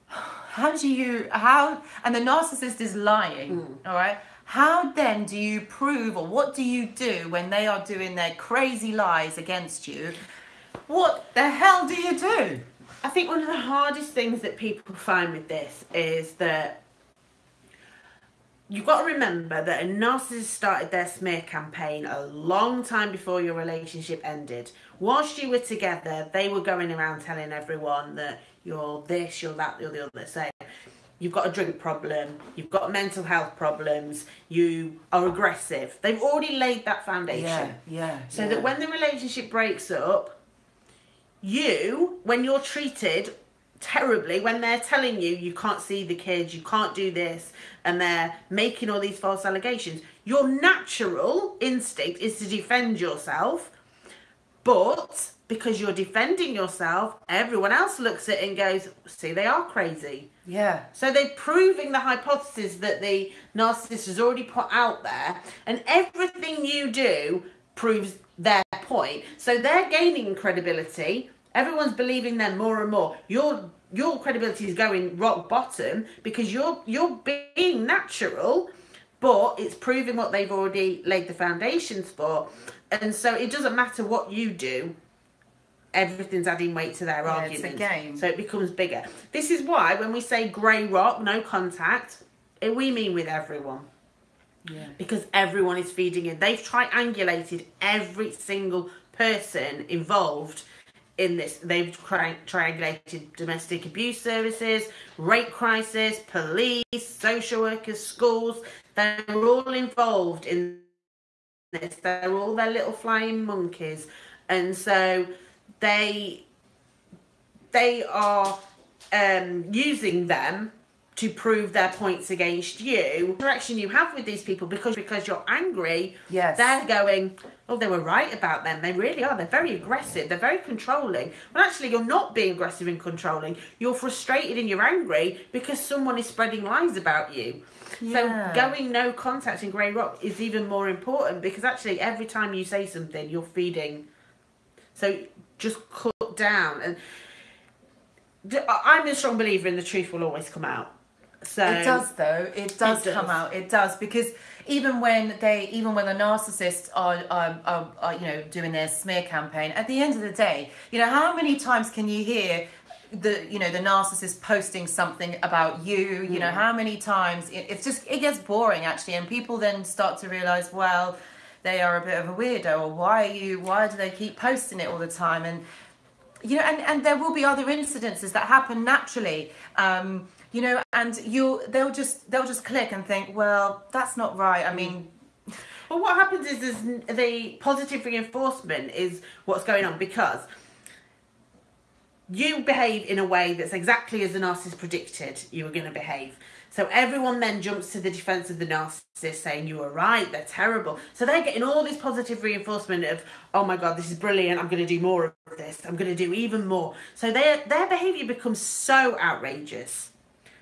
how do you, how, and the narcissist is lying, hmm. all right? How then do you prove, or what do you do when they are doing their crazy lies against you? What the hell do you do? I think one of the hardest things that people find with this is that you've got to remember that a narcissist started their smear campaign a long time before your relationship ended. Whilst you were together, they were going around telling everyone that you're this, you're that, you're the other. So you've got a drink problem, you've got mental health problems, you are aggressive. They've already laid that foundation. Yeah, yeah. So yeah. that when the relationship breaks up, you, when you're treated terribly, when they're telling you you can't see the kids, you can't do this, and they're making all these false allegations, your natural instinct is to defend yourself. But because you're defending yourself, everyone else looks at it and goes, see, they are crazy. Yeah. So they're proving the hypothesis that the narcissist has already put out there, and everything you do proves their point. So they're gaining credibility. Everyone's believing them more and more. Your your credibility is going rock bottom because you're you're being natural, but it's proving what they've already laid the foundations for. And so it doesn't matter what you do, everything's adding weight to their Yeah, it's a argument. game. So it becomes bigger. This is why when we say grey rock, no contact, it, we mean with everyone. Yeah. Because everyone is feeding in. They've triangulated every single person involved in this. They've tri- triangulated domestic abuse services, rape crisis, police, social workers, schools. They're all involved in this. They're all their little flying monkeys. And so they they are um, using them to prove their points against you. Interaction you have with these people because because you're angry. Yes. They're going, oh, they were right about them. They really are. They're very aggressive. They're very controlling. Well, actually, you're not being aggressive and controlling. You're frustrated and you're angry because someone is spreading lies about you. Yeah. So going no contact in Grey Rock is even more important because actually every time you say something, you're feeding. So just cut down and I'm a strong believer in the truth will always come out. So It does though. It does, It does. come out. It does because even when they, even when the narcissists are, are, are, are, you know, doing their smear campaign, at the end of the day, you know, how many times can you hear the, you know, the narcissist posting something about you? You know, how many times it, it's just it gets boring actually, and people then start to realize, well, they are a bit of a weirdo, or why are you? Why do they keep posting it all the time? And you know, and, and there will be other incidences that happen naturally. Um, you know, and you they'll just they'll just click and think, well, that's not right. I mean, Well, what happens is, is the positive reinforcement is what's going on because you behave in a way that's exactly as the narcissist predicted you were going to behave. So everyone then jumps to the defense of the narcissist saying you were right, they're terrible. So they're getting all this positive reinforcement of, oh my god, this is brilliant, I'm going to do more of this, I'm going to do even more. So their their behavior becomes so outrageous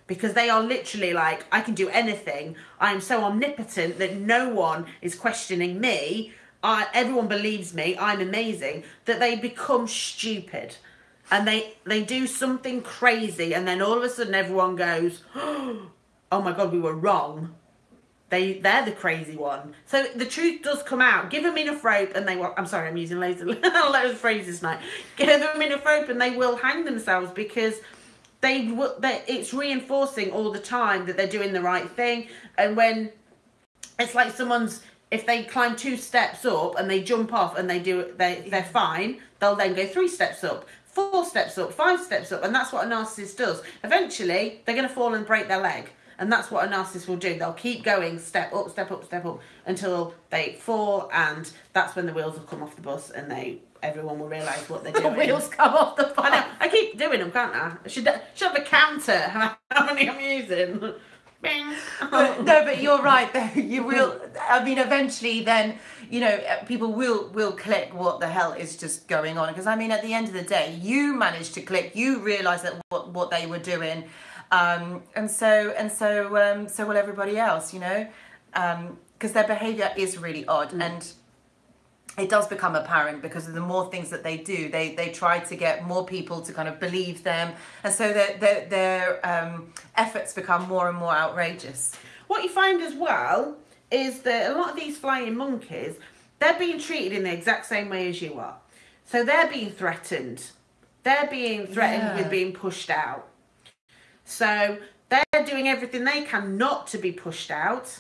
because they are literally like, I can do anything. I am so omnipotent that no one is questioning me. I, everyone believes me. I'm amazing. That they become stupid, and they they do something crazy, and then all of a sudden everyone goes, "Oh my god, we were wrong." They they're the crazy one. So the truth does come out. Give them enough rope, and they will. I'm sorry, I'm using loads of loads of phrases tonight. Give them enough rope, and they will hang themselves because they it's reinforcing all the time that they're doing the right thing. And when it's like someone's if they climb two steps up and they jump off and they do it, they they're fine. They'll then go three steps up. Four steps up, five steps up, and that's what a narcissist does. Eventually, they're going to fall and break their leg. And that's what a narcissist will do. They'll keep going, step up, step up, step up, until they fall, and that's when the wheels will come off the bus, and they everyone will realise what they're doing. the wheels come off the I know. I keep doing them, can't I? I should, should have a counter how many I'm using. But, no, but you're right. Though you will. I mean, eventually, then you know, uh, people will will click. What the hell is just going on? Because I mean, at the end of the day, you managed to click. You realised that what what they were doing, um, and so and so um, so will everybody else. You know, because their behaviour is really odd and. It does become apparent because of the more things that they do, they they try to get more people to kind of believe them, and so their their, their um, efforts become more and more outrageous. What you find as well is that a lot of these flying monkeys, they're being treated in the exact same way as you are. So they're being threatened. They're being threatened Yeah. with being pushed out. So they're doing everything they can not to be pushed out.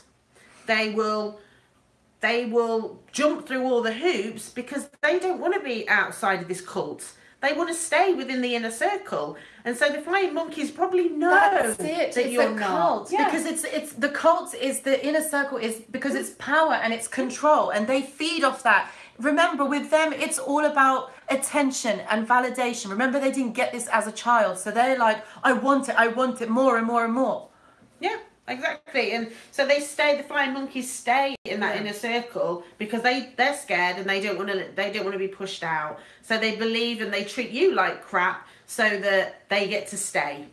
They will they will jump through all the hoops because they don't want to be outside of this cult. They want to stay within the inner circle. And so the flying monkeys probably know That's it. that it's you're a cult Yeah. because it's it's the cult is the inner circle is because it's power and it's control and they feed off that. Remember, with them, it's all about attention and validation. Remember, they didn't get this as a child, so they're like, I want it, I want it more and more and more. Yeah, exactly. And so they stay. The flying monkeys stay in that Yeah. inner circle because they they're scared and they don't want to they don't want to be pushed out. So they believe and they treat you like crap so that they get to stay.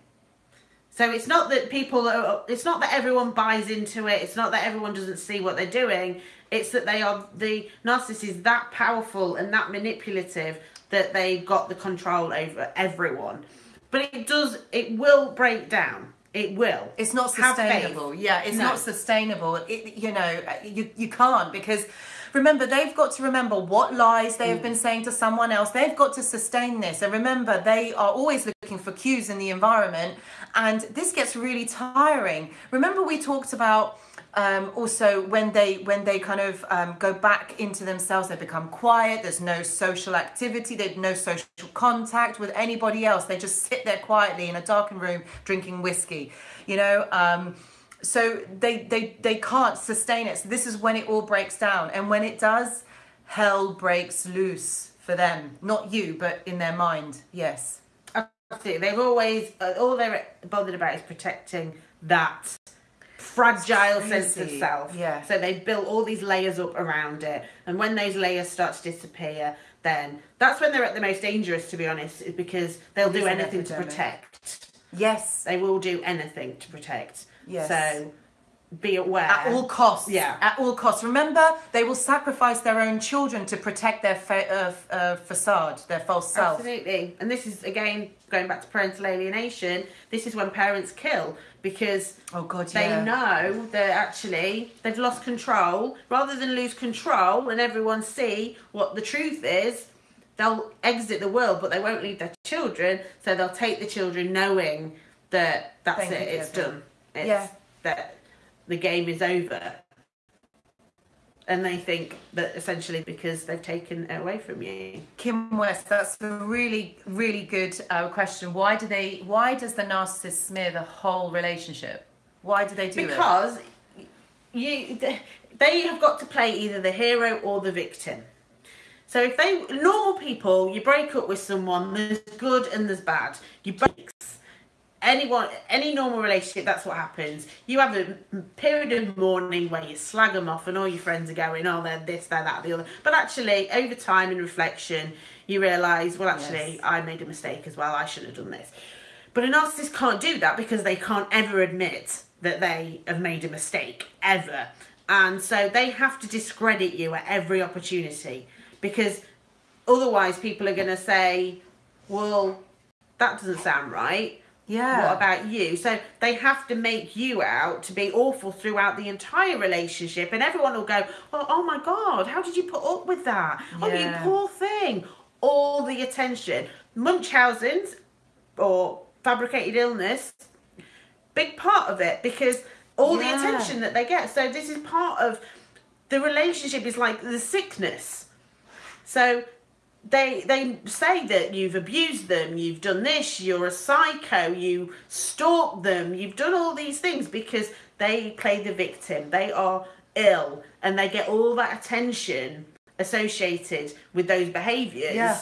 So it's not that people are, it's not that everyone buys into it. It's not that everyone doesn't see what they're doing. It's that they are the narcissist is that powerful and that manipulative that they've got the control over everyone. But it does it will break down. It will. It's not sustainable. Yeah, it's No. not sustainable. It, you know, you, you can't because remember, they've got to remember what lies they have Mm. been saying to someone else. They've got to sustain this. And remember, they are always looking for cues in the environment. And this gets really tiring. Remember, we talked about. Um, also, when they when they kind of um, go back into themselves, they become quiet. There's no social activity. There's no social contact with anybody else. They just sit there quietly in a darkened room drinking whiskey. You know, um, so they they they can't sustain it. So this is when it all breaks down, and when it does, hell breaks loose for them. Not you, but in their mind. Yes. Absolutely. They've always uh, all they're bothered about is protecting that fragile sense of self. Yeah. So they've built all these layers up around it, and when those layers start to disappear, then that's when they're at the most dangerous. To be honest, is because they'll It do anything to protect. Yes. They will do anything to protect. Yes. So be aware At all costs. Yeah. At all costs. Remember, they will sacrifice their own children to protect their fa- uh, uh, facade, their false self. Absolutely. And this is again going back to parental alienation. This is when parents kill because Oh God, they yeah. know that actually they've lost control. Rather than lose control and everyone see what the truth is, they'll exit the world, but they won't leave their children. So they'll take the children knowing that that's Thank it, it's done. It's Yeah. that the game is over. And they think that essentially because they've taken it away from you. Kim West, that's a really, really good uh, question. Why do they? Why does the narcissist smear the whole relationship? Why do they do it? because you they have got to play either the hero or the victim so if they normal people you break up with someone there's good and there's bad you break anyone any normal relationship that's what happens you have a period of mourning where you slag them off and all your friends are going oh they're this they're that the other but actually over time and reflection you realize well actually Yes. i made a mistake as well i shouldn't have done this but a narcissist can't do that because they can't ever admit that they have made a mistake, ever. And so they have to discredit you at every opportunity because otherwise people are going to say, well, that doesn't sound right. Yeah. What about you? So they have to make you out to be awful throughout the entire relationship, and everyone will go, "Well, oh my god, how did you put up with that? Oh, you poor thing." All the attention, Munchausen's or fabricated illness, big part of it because all the attention that they get. So this is part of the relationship is like the sickness. So they they say that you've abused them, you've done this, you're a psycho, you stalked them, you've done all these things because they play the victim. They are ill and they get all that attention associated with those behaviors. Yeah.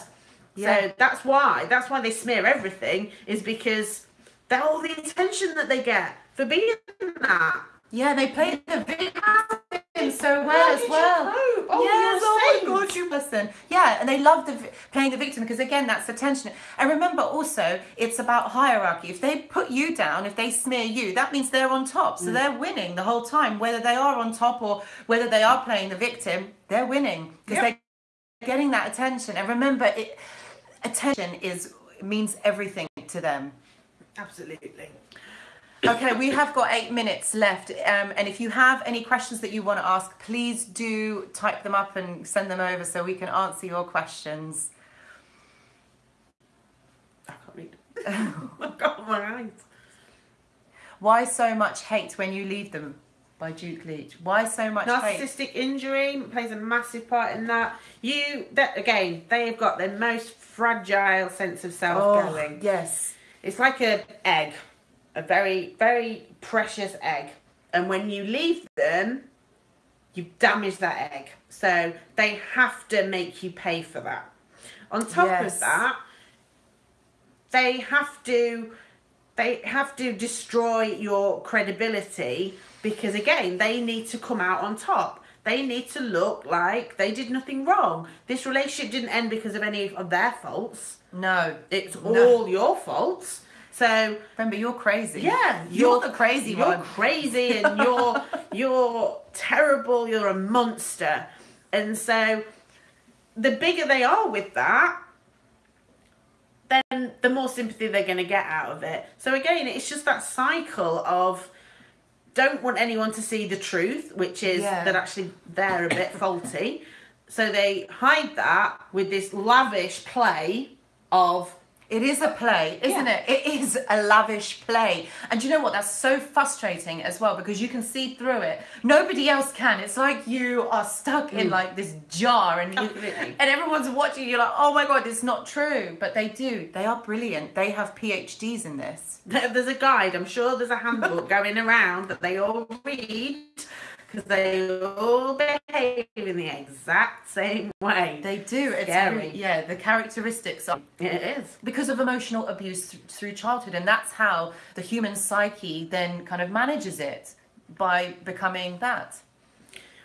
Yeah. So that's why that's why they smear everything is because they're all the attention that they get for being that. Yeah, they play the victim so well as well. Oh, yes, oh my god, you person. Yeah, and they love the playing the victim because again, that's attention. And remember, also, it's about hierarchy. If they put you down, if they smear you, that means they're on top. Mm. So they're winning the whole time, whether they are on top or whether they are playing the victim. They're winning because Yep. they're getting that attention. And remember, it attention is means everything to them. Absolutely. Okay, we have got eight minutes left. Um, and if you have any questions that you want to ask, please do type them up and send them over so we can answer your questions. I can't read. I've got my eyes. Why so much hate when you leave them? By Duke Leach. Why so much hate? Narcissistic injury plays a massive part in that. You that again, they have got their most fragile sense of self Oh, going. yes. It's like a egg, a very very precious egg, and when you leave them, you damage that egg. So they have to make you pay for that. On top Yes. of that, they have to they have to destroy your credibility because again they need to come out on top they need to look like they did nothing wrong this relationship didn't end because of any of their faults No. it's No. all your faults so Remember, you're crazy. yeah You're, the crazy you're one. crazy and you're you're terrible you're a monster and so the bigger they are with that then the more sympathy they're going to get out of it so again it's just that cycle of don't want anyone to see the truth which is Yeah. that actually they're a bit faulty so they hide that with this lavish play of It is a play, isn't Yeah. it? It is a lavish play. And you know what? That's so frustrating as well because you can see through it. Nobody else can. It's like you are stuck in mm. like this jar and you, and everyone's watching You're like, oh my god, it's not true. But they do. They are brilliant. They have PhDs in this. There's a guide. I'm sure there's a handbook going around that they all read because they all behave in the exact same way. They do. It's Scary. really, yeah, the characteristics are It is. because of emotional abuse th- through childhood and that's how the human psyche then kind of manages it by becoming that.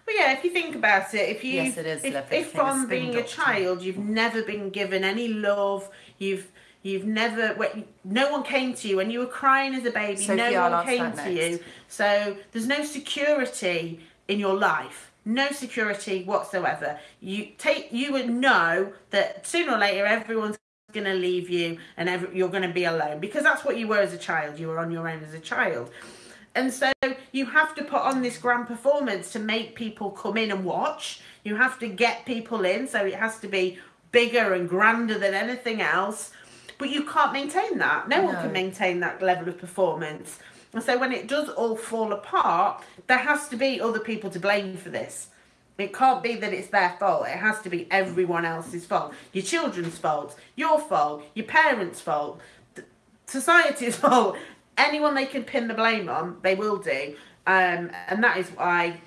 Well, yeah, if you think about it, if you Yes, it is if, if from being a child you've never been given any love, you've You've never, no one came to you when you were crying as a baby. Sophie, no I'll one came to next. you. So there's no security in your life. No security whatsoever. You take, you would know that sooner or later everyone's going to leave you and every, you're going to be alone because that's what you were as a child. You were on your own as a child. And so you have to put on this grand performance to make people come in and watch. You have to get people in, so it has to be bigger and grander than anything else. But you can't maintain that. No, one can maintain that level of performance. And so when it does all fall apart, there has to be other people to blame for this. It can't be that it's their fault. It has to be everyone else's fault. Your children's fault, your fault, your parents' fault, society's fault. Anyone they can pin the blame on, they will do. Um, and that is why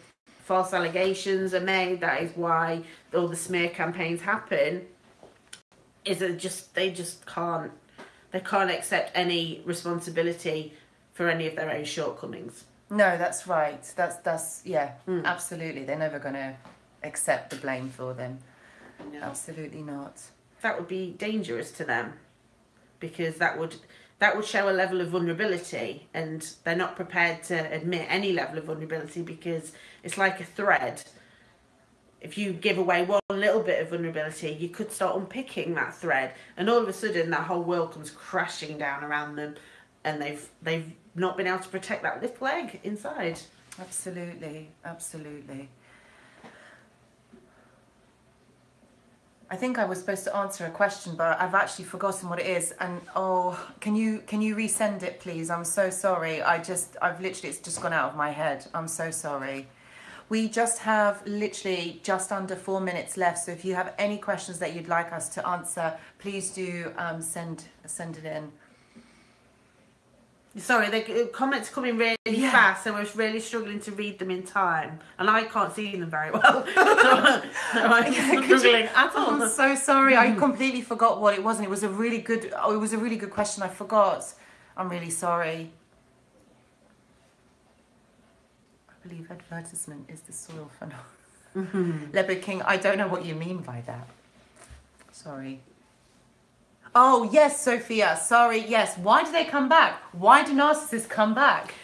false allegations are made. That is why all the smear campaigns happen. Is it just they just can't they can't accept any responsibility for any of their own shortcomings. No, that's right. That's that's yeah, Hmm. absolutely. They're never going to accept the blame for them. No. Absolutely not. that would be dangerous to them because that would that would show a level of vulnerability and they're not prepared to admit any level of vulnerability because it's like a thread if you give away one little bit of vulnerability you could start unpicking that thread and all of a sudden that whole world comes crashing down around them and they've they've not been able to protect that little egg inside Absolutely, absolutely. I think I was supposed to answer a question, but I've actually forgotten what it is. And oh, can you can you resend it, please? I'm so sorry. I just I've literally it's just gone out of my head. I'm so sorry. We just have literally just under four minutes left. So if you have any questions that you'd like us to answer, please do um, send send it in. Sorry, the comments coming really Yeah. fast, so we're really struggling to read them in time, and I can't see them very well. so, so I'm Could you- at all. I'm so sorry. I completely forgot what it was, and it was a really good. Oh, it was a really good question. I forgot. I'm really sorry. I believe advertisement is the soil for phenomenon. Leopard King. I don't know what you mean by that. Sorry. Oh yes, Sophia. Sorry. Yes. Why do they come back? Why do narcissists come back?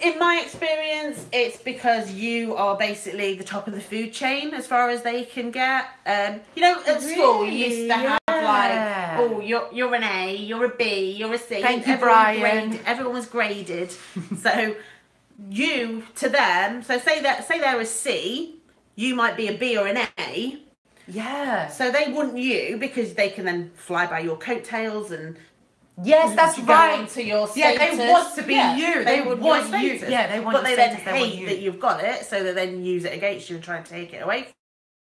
In my experience, it's because you are basically the top of the food chain as far as they can get. Um, you know, at school, you used to Really? have Yeah. like, oh, you're you're an A, you're a B, you're a C. Thank you, Everyone Brian. graded- everyone was graded. so you to them, so say that say they're a C, you might be a B or an A. Yeah. So they want you because they can then fly by your coattails and Yes, that's right. to your Yeah, they want to be Yeah, you. They want want your you. status. Yeah, they want But they then status, they hate you. that you've got it, so they then use it against you and try and take it away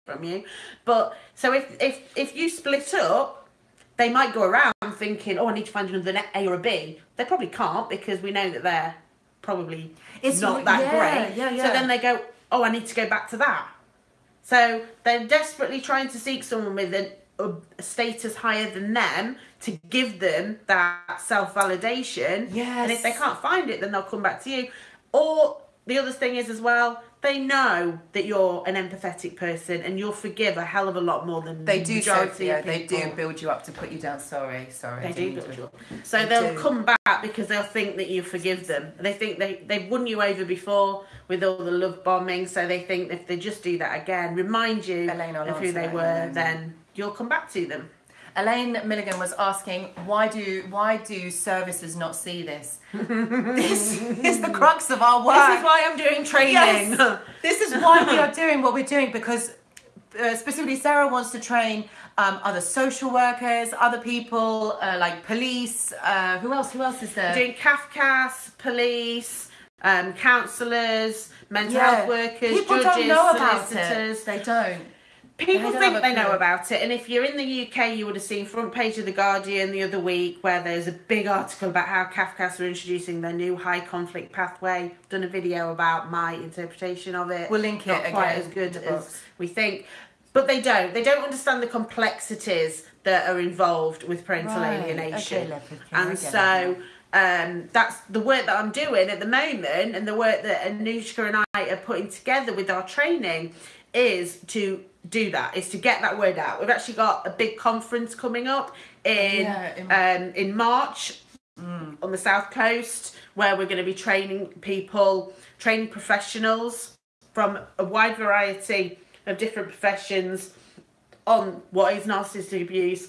from you. But so if if if you split up, they might go around thinking, "Oh, I need to find another A or a B. They probably can't because we know that they're probably It's not that yeah, great. yeah, So then they go, "Oh, I need to go back to that." So they're desperately trying to seek someone with an, a status higher than them to give them that self validation. Yes. And if they can't find it, then they'll come back to you. Or the other thing is as well, they know that you're an empathetic person and you'll forgive a hell of a lot more than They the do, majority Sophia. They do build you up to put you down. Sorry, sorry. They do build you up. So They they'll do. come back because they'll think that you forgive them. They think they they've won you over before with all the love bombing, so they think if they just do that again, remind you I'll of who they that in a were, mm. then you'll come back to them. Elaine Milligan was asking, why do why do services not see this? this is the crux of our work. This is why I'm doing training. Yes. this is why we are doing what we're doing because uh, specifically Sarah wants to train um, other social workers, other people uh, like police. Uh, who else? Who else is there? doing Cafcass, police, um, counsellors, mental Yeah. health workers, People judges, don't know about solicitors. it. They don't. People think they know about it, and if you're in the UK, you would have seen front page of the Guardian the other week where there's a big article about how Cafcass are introducing their new high conflict pathway. Done a video about my interpretation of it. We'll link it Not quite again as good as we think, but they don't. They don't understand the complexities that are involved with parental Right. alienation, Okay, Leopard King, I and so. Um, that's the work that I'm doing at the moment, and the work that Anushka and I are putting together with our training is to do that, is to get that word out. We've actually got a big conference coming up in Yeah, in- um, in March on the south coast, where we're going to be training people, training professionals from a wide variety of different professions on what is narcissistic abuse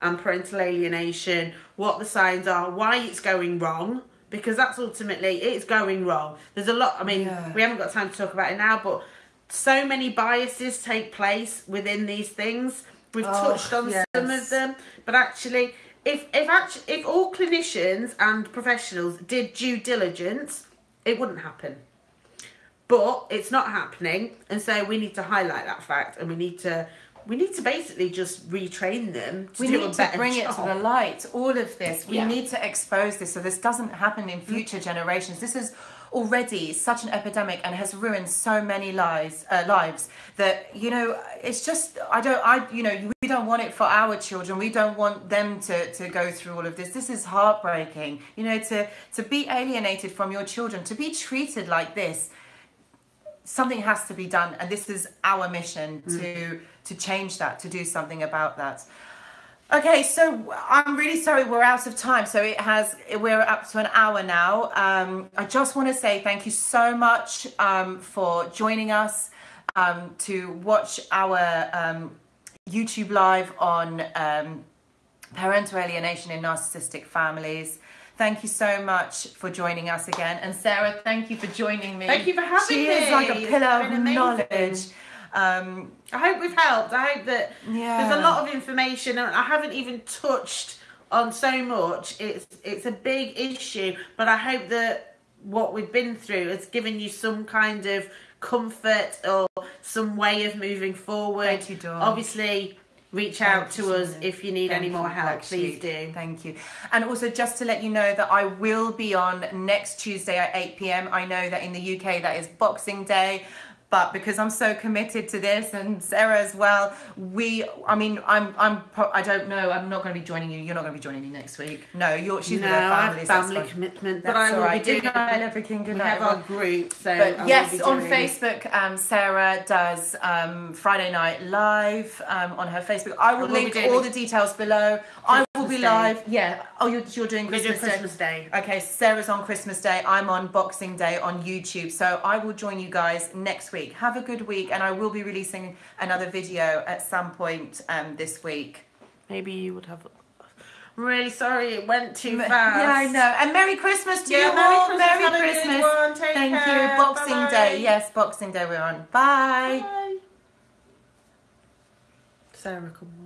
and parental alienation, what the signs are, why it's going wrong, because that's ultimately it's going wrong. There's a lot. I mean, Yeah. we haven't got time to talk about it now, but so many biases take place within these things. We've Oh, touched on some of them, but actually, if if actually if all clinicians and professionals did due diligence, it wouldn't happen. But it's not happening, and so we need to highlight that fact, and we need to we need to basically just retrain them to we need to bring job. it to the light all of this we Yeah. need to expose this so this doesn't happen in mm. future generations this is already such an epidemic and has ruined so many lives uh, lives that you know it's just i don't i you know we don't want it for our children. We don't want them to to go through all of this. This is heartbreaking. You know to to be alienated from your children to be treated like this something has to be done. And this is our mission to to change that to do something about that okay so i'm really sorry we're out of time so it has we're up to an hour now um, i just want to say thank you so much um, for joining us um, to watch our um, youtube live on um, parental alienation in narcissistic families Thank you so much for joining us again. And Sarah, thank you for joining me. Thank you for having she me. She is like a pillar of knowledge. Um, I hope we've helped. I hope that Yeah. there's a lot of information, and I haven't even touched on so much. It's it's a big issue, but I hope that what we've been through has given you some kind of comfort or some way of moving forward. Thank you, Dawn. Obviously, reach out Thank you, to us if you need Thank any more help. Please you. do. Thank you. And also, just to let you know that I will be on next Tuesday at 8 pm. I know that in the UK that is Boxing Day. But because I'm so committed to this, and Sarah as well, we, I mean, I'm, I'm, I don't know, I'm not going to be joining you. You're not going to be joining me next week. No, you're, she's no, with her I family. so family fine. commitment, but I will right. be doing. Good night, everything. Good we night. have our group, so But yes, on Facebook, um, Sarah does um, Friday Night Live um, on her Facebook. I will will link all the details below. I will be Day. live. Yeah. Oh, you're, you're doing We're Christmas, doing Christmas Day. Okay, Sarah's on Christmas Day. I'm on Boxing Day on YouTube. So I will join you guys next week. Have a good week, and I will be releasing another video at some point um, this week. Maybe you would have. I'm really sorry it went too fast. Yeah. I know. And Merry Christmas to Yeah, you Merry all. Christmas. Merry Have a good Christmas. Thank care. you. Boxing Bye-bye. Day. Yes, Boxing Day we're on. Bye. Bye. Sarah, more times.